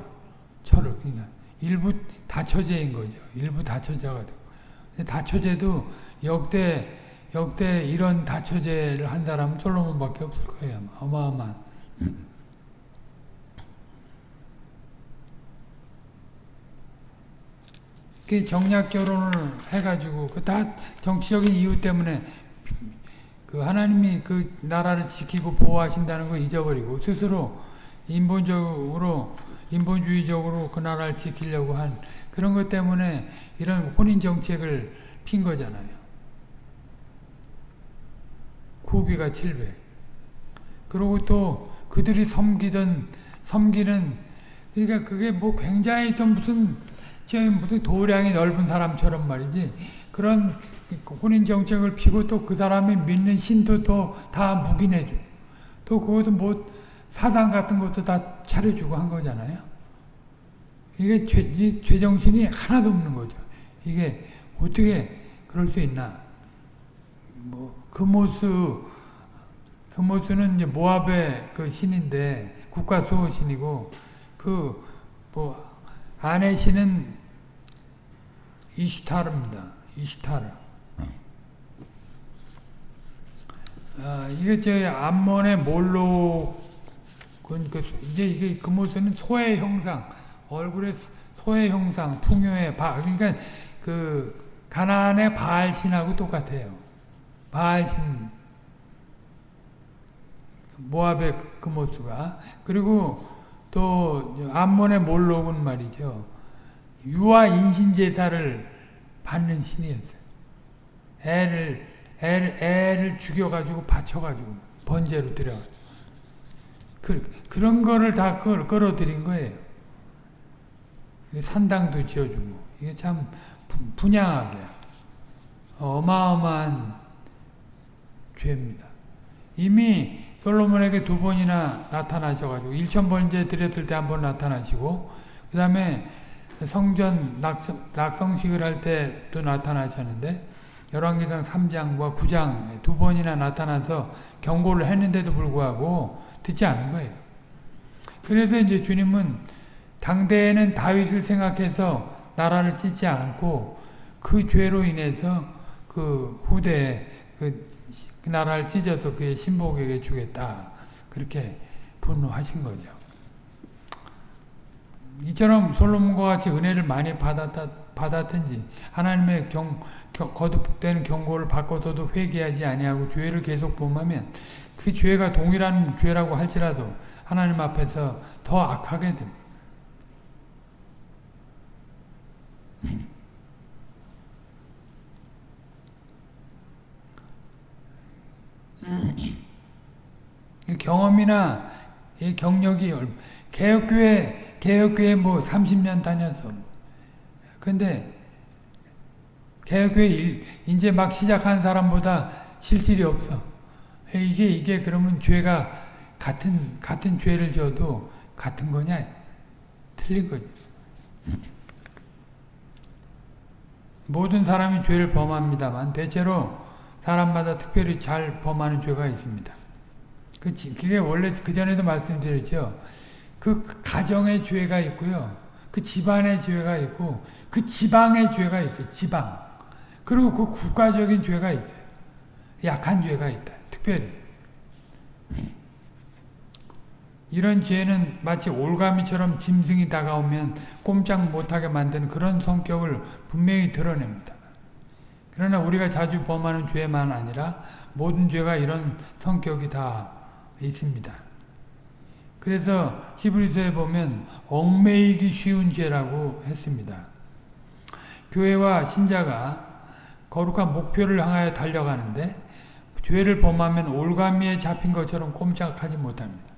철을 그러니까 일부 다처제인 거죠. 일부 다처제가 되고 다처제도 역대 역대 이런 다처제를 한다라면 솔로몬밖에 없을 거예요. 어마어마한. 그 정략 결혼을 해가지고 그 다 정치적인 이유 때문에 그 하나님이 그 나라를 지키고 보호하신다는 걸 잊어버리고 스스로 인본적으로 인본주의적으로 그 나라를 지키려고 한 그런 것 때문에 이런 혼인 정책을 핀 거잖아요. 고비가 700. 그리고 또 그들이 섬기던 섬기는 그러니까 그게 뭐 굉장히 좀 무슨 무슨 도량이 넓은 사람처럼 말이지 그런 혼인 정책을 피고 또 그 사람이 믿는 신도 또 다 묵인해줘. 또 그것도 뭐 사당 같은 것도 다 차려주고 한 거잖아요. 이게 죄, 죄정신이 하나도 없는 거죠. 이게 어떻게 그럴 수 있나. 뭐, 금오수, 금오수는 이제 모압의 그 신인데, 국가 수호 신이고, 그, 뭐, 아내 신은 이슈타르입니다. 이슈타르. 아, 이게 저 암몬의 몰로 그, 그, 이제 이게 그 모습은 소의 형상, 얼굴의 소의 형상, 풍요의 바, 그러니까 그 가나안의 바알 신하고 똑같아요. 바알신 모압의 그 모수가 그리고 또 암몬의 몰록은 말이죠. 유아 인신 제사를 받는 신이었어요. 애를 애를, 애를 죽여가지고 바쳐가지고 번제로 드려. 그 그런 거를 다 끌, 끌어들인 거예요. 산당도 지어주고 이게 참 분양하게 어마어마한 죄입니다. 이미 솔로몬에게 두 번이나 나타나셔가지고 1천 번째 드렸을 때 한 번 나타나시고 그 다음에 성전 낙성, 낙성식을 할 때도 나타나셨는데 열왕기상 3장과 9장 두 번이나 나타나서 경고를 했는데도 불구하고 듣지 않은 거예요. 그래서 이제 주님은 당대에는 다윗을 생각해서 나라를 찢지 않고 그 죄로 인해서 그 후대에 그, 그 나라를 찢어서 그의 신복에게 주겠다. 그렇게 분노하신 거죠. 이처럼 솔로몬과 같이 은혜를 많이 받았다, 받았든지 하나님의 경, 경, 거듭되는 경고를 받고서도 회개하지 아니하고 죄를 계속 범하면 그 죄가 동일한 죄라고 할지라도 하나님 앞에서 더 악하게 됩니다. 경험이나 경력이 개혁교회 개혁교회 뭐 30년 다녀서 근데 개혁교회 이제 막 시작한 사람보다 실질이 없어. 이게 이게 그러면 죄가 같은 같은 죄를 져도 같은 거냐? 틀린 거지. 모든 사람이 죄를 범합니다만 대체로 사람마다 특별히 잘 범하는 죄가 있습니다. 그 그게 원래 그 전에도 말씀드렸죠. 그 가정의 죄가 있고요. 그 집안의 죄가 있고 그 지방의 죄가 있어요. 지방. 그리고 그 국가적인 죄가 있어요. 약한 죄가 있다. 특별히. 이런 죄는 마치 올가미처럼 짐승이 다가오면 꼼짝 못하게 만드는 그런 성격을 분명히 드러냅니다. 그러나 우리가 자주 범하는 죄만 아니라 모든 죄가 이런 성격이 다 있습니다. 그래서 히브리서에 보면 얽매이기 쉬운 죄라고 했습니다. 교회와 신자가 거룩한 목표를 향하여 달려가는데 죄를 범하면 올가미에 잡힌 것처럼 꼼짝하지 못합니다.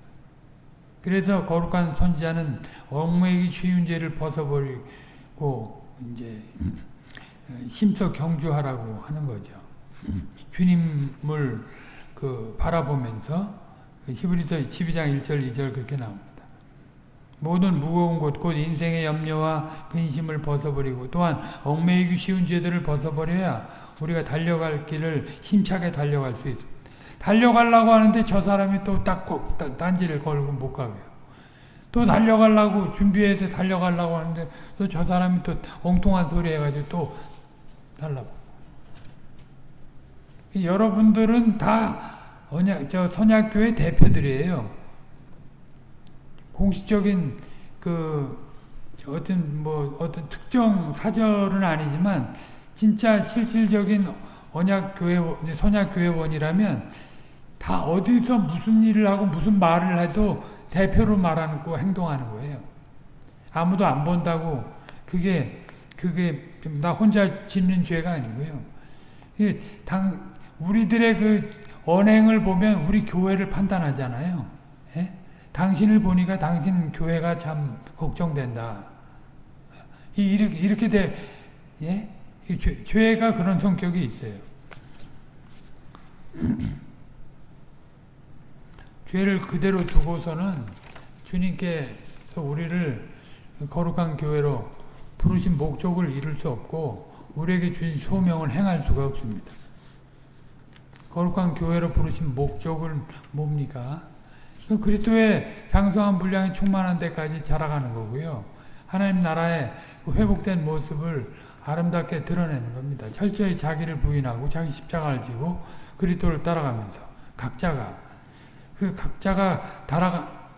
그래서 거룩한 선지자는 얽매이기 쉬운 죄를 벗어버리고 이제 힘써 경주하라고 하는 거죠. 주님을 그 바라보면서 히브리서 12장 1절 2절 그렇게 나옵니다. 모든 무거운 것, 곧 인생의 염려와 근심을 벗어버리고 또한 얽매이기 쉬운 죄들을 벗어버려야 우리가 달려갈 길을 힘차게 달려갈 수 있습니다. 달려가려고 하는데 저 사람이 또딱 딴지를 걸고 못 가게요. 또 달려가려고 준비해서 달려가려고 하는데 또 저 사람이 또 엉뚱한 소리 해가지고 또 달라고. 여러분들은 다 언약, 저 선약교회 대표들이에요. 공식적인 그 어떤 뭐 어떤 특정 사절은 아니지만 진짜 실질적인 언약교회 선약교회원이라면 다 어디서 무슨 일을 하고 무슨 말을 해도 대표로 말하는 거 행동하는 거예요. 아무도 안 본다고 그게 그게 나 혼자 짓는 죄가 아니고요. 당 우리들의 그 언행을 보면 우리 교회를 판단하잖아요. 예? 당신을 보니까 당신 교회가 참 걱정된다. 이렇게, 이렇게 돼, 예? 죄, 죄가 그런 성격이 있어요. 죄를 그대로 두고서는 주님께서 우리를 거룩한 교회로 부르신 목적을 이룰 수 없고 우리에게 주신 소명을 행할 수가 없습니다. 거룩한 교회로 부르신 목적은 뭡니까? 그 그리스도의 장성한 분량이 충만한 데까지 자라가는 거고요. 하나님 나라의 그 회복된 모습을 아름답게 드러내는 겁니다. 철저히 자기를 부인하고 자기 십자가를 지고 그리스도를 따라가면서 각자가 그 각자가 달아가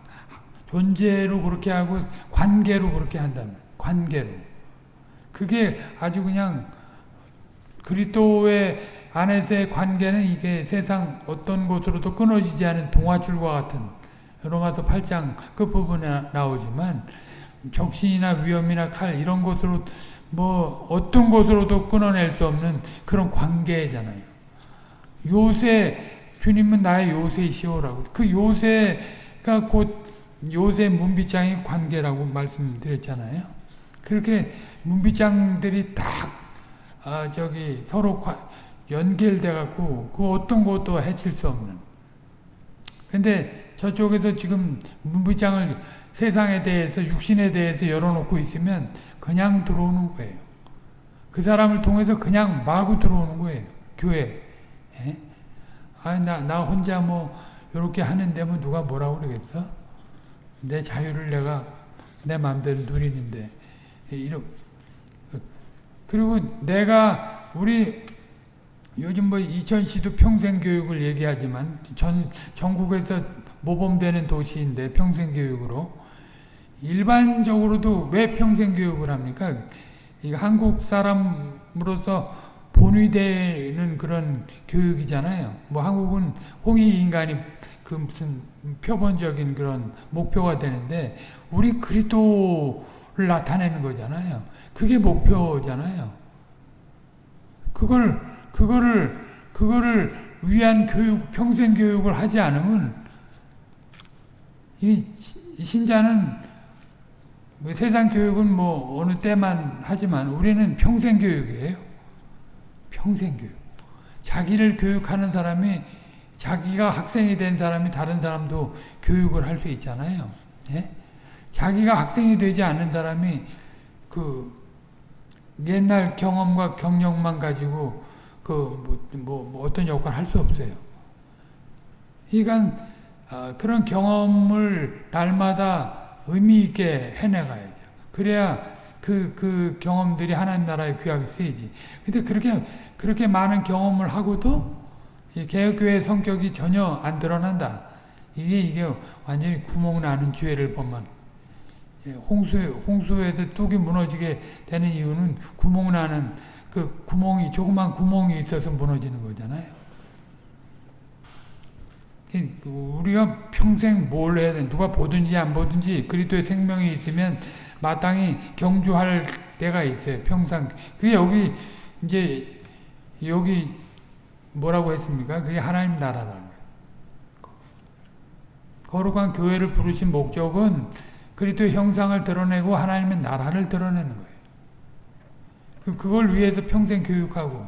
존재로 그렇게 하고 관계로 그렇게 한다면 관계로 그게 아주 그냥 그리스도의 안에서의 관계는 이게 세상 어떤 곳으로도 끊어지지 않은 동화줄과 같은 로마서 8장 끝부분에 나오지만 적신이나 위험이나 칼 이런 것으로 뭐 어떤 것으로도 끊어낼 수 없는 그런 관계잖아요. 요새 주님은 나의 요새시오라고 그 요새가 곧 요새 문비장의 관계라고 말씀드렸잖아요. 그렇게 문비장들이 딱 아, 저기 서로 연결돼 갖고 그 어떤 것도 해칠 수 없는. 근데 저쪽에서 지금 문비장을 세상에 대해서 육신에 대해서 열어놓고 있으면 그냥 들어오는 거예요. 그 사람을 통해서 그냥 마구 들어오는 거예요. 교회. 예? 아, 나, 나 혼자 뭐, 요렇게 하는데 뭐 누가 뭐라고 그러겠어? 내 자유를 내가 내 마음대로 누리는데. 이러, 그리고 내가, 우리, 요즘 뭐 이천 시도 평생 교육을 얘기하지만 전, 전국에서 모범되는 도시인데 평생 교육으로 일반적으로도 왜 평생 교육을 합니까? 이 한국 사람으로서 본위되는 그런 교육이잖아요. 뭐 한국은 홍익 인간이 그 무슨 표본적인 그런 목표가 되는데 우리 그리스도를 나타내는 거잖아요. 그게 목표잖아요. 그걸 그거를 그거를 위한 교육 평생 교육을 하지 않으면 이 신자는 뭐 세상 교육은 뭐 어느 때만 하지만 우리는 평생 교육이에요. 평생 교육. 자기를 교육하는 사람이 자기가 학생이 된 사람이 다른 사람도 교육을 할 수 있잖아요. 예? 자기가 학생이 되지 않는 사람이 그 옛날 경험과 경력만 가지고 그뭐 뭐, 뭐 어떤 역할 할 수 없어요. 그러니까 어, 그런 경험을 날마다 의미 있게 해내가야죠. 그래야 그, 그 경험들이 하나님 나라에 귀하게 쓰이지. 근데 그렇게, 그렇게 많은 경험을 하고도 개혁교회 성격이 전혀 안 드러난다. 이게, 이게 완전히 구멍 나는 죄를 보면. 예, 홍수, 홍수에서 뚝이 무너지게 되는 이유는 구멍 나는 그 구멍이, 조그만 구멍이 있어서 무너지는 거잖아요. 우리가 평생 뭘 해야 돼? 누가 보든지 안 보든지 그리스도의 생명이 있으면 마땅히 경주할 때가 있어요. 평생. 그게 여기 이제 여기 뭐라고 했습니까? 그게 하나님 나라라는 거예요. 거룩한 교회를 부르신 목적은 그리스도의 형상을 드러내고 하나님의 나라를 드러내는 거예요. 그, 그걸 위해서 평생 교육하고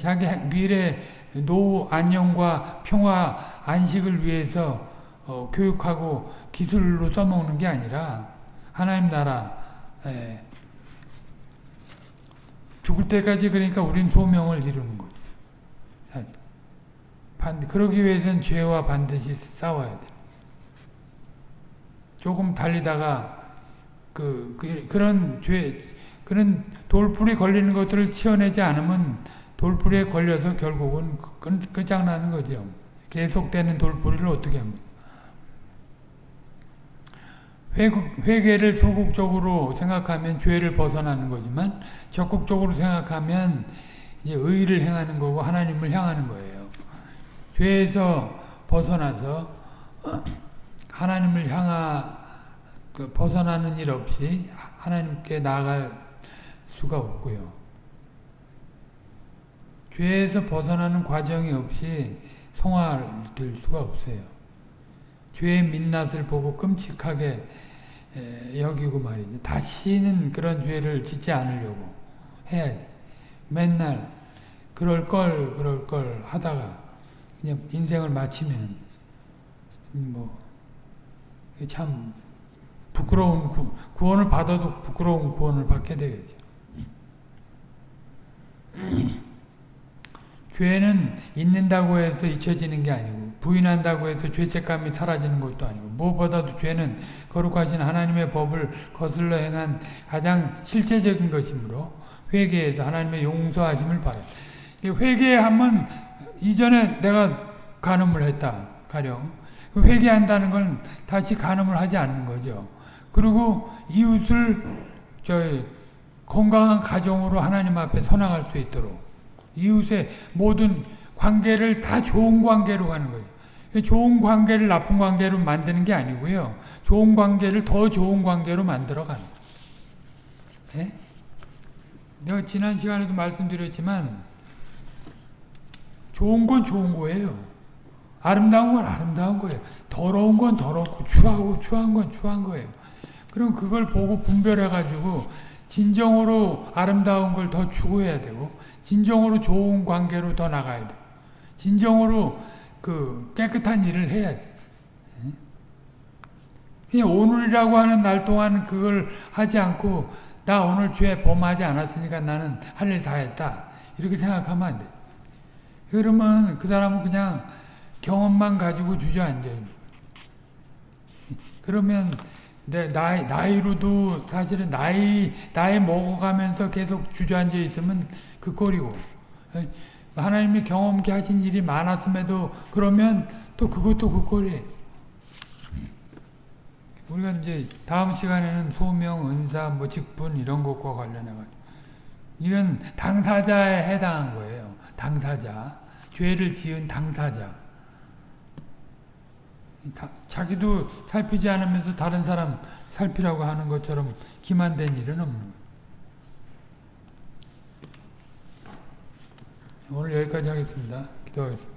자기 미래 노후 안녕과 평화 안식을 위해서 어, 교육하고 기술로 써먹는 게 아니라 하나님 나라 에, 죽을 때까지 그러니까 우린 소명을 이루는 거죠. 반, 그러기 위해서는 죄와 반드시 싸워야 돼. 조금 달리다가 그, 그 그 런 죄 그런 돌풀이 걸리는 것들을 치워내지 않으면 돌풀이에 걸려서 결국은 끝장나는 거죠. 계속되는 돌풀이를 어떻게 합니까? 회개를 소극적으로 생각하면 죄를 벗어나는 거지만 적극적으로 생각하면 이제 의를 행하는 거고 하나님을 향하는 거예요. 죄에서 벗어나서 하나님을 향하 그 벗어나는 일 없이 하나님께 나아갈 수가 없고요. 죄에서 벗어나는 과정이 없이 성화될 수가 없어요. 죄의 민낯을 보고 끔찍하게 여기고 말이죠. 다시는 그런 죄를 짓지 않으려고 해야 돼. 맨날 그럴 걸 그럴 걸 하다가 그냥 인생을 마치면 뭐 참 부끄러운 구, 구원을 받아도 부끄러운 구원을 받게 되겠죠. 죄는 있는다고 해서 잊혀지는 게 아니고 부인한다고 해서 죄책감이 사라지는 것도 아니고 무엇보다도 죄는 거룩하신 하나님의 법을 거슬러 행한 가장 실제적인 것이므로 회개해서 하나님의 용서하심을 바랍니다. 회개하면 이전에 내가 간음을 했다 가령 그 회개한다는 건 다시 간음을 하지 않는 거죠. 그리고 이웃을 저 건강한 가정으로 하나님 앞에 선항할 수 있도록 이웃의 모든 관계를 다 좋은 관계로 가는 거죠. 좋은 관계를 나쁜 관계로 만드는 게 아니고요. 좋은 관계를 더 좋은 관계로 만들어 가는 거예요. 네? 내가 지난 시간에도 말씀드렸지만 좋은 건 좋은 거예요. 아름다운 건 아름다운 거예요. 더러운 건 더럽고 추하고 추한 건 추한 거예요. 그럼 그걸 보고 분별해가지고 진정으로 아름다운 걸 더 추구해야 되고 진정으로 좋은 관계로 더 나가야 돼. 진정으로 그 깨끗한 일을 해야지. 그냥 오늘이라고 하는 날 동안 그걸 하지 않고 나 오늘 죄 범하지 않았으니까 나는 할 일 다 했다. 이렇게 생각하면 안 돼. 그러면 그 사람은 그냥 경험만 가지고 주저앉아요. 그러면 내 나이 나이로도 사실은 나이 나이 먹어가면서 계속 주저앉아 있으면 그 꼴이고 하나님이 경험케 하신 일이 많았음에도 그러면 또 그것도 그 꼴이에요. 우리가 이제 다음 시간에는 소명, 은사, 뭐 직분 이런 것과 관련해 가지고 이건 당사자에 해당한 거예요. 당사자, 죄를 지은 당사자. 다, 자기도 살피지 않으면서 다른 사람 살피라고 하는 것처럼 기만된 일은 없는 거예요. 오늘 여기까지 하겠습니다. 기도하겠습니다.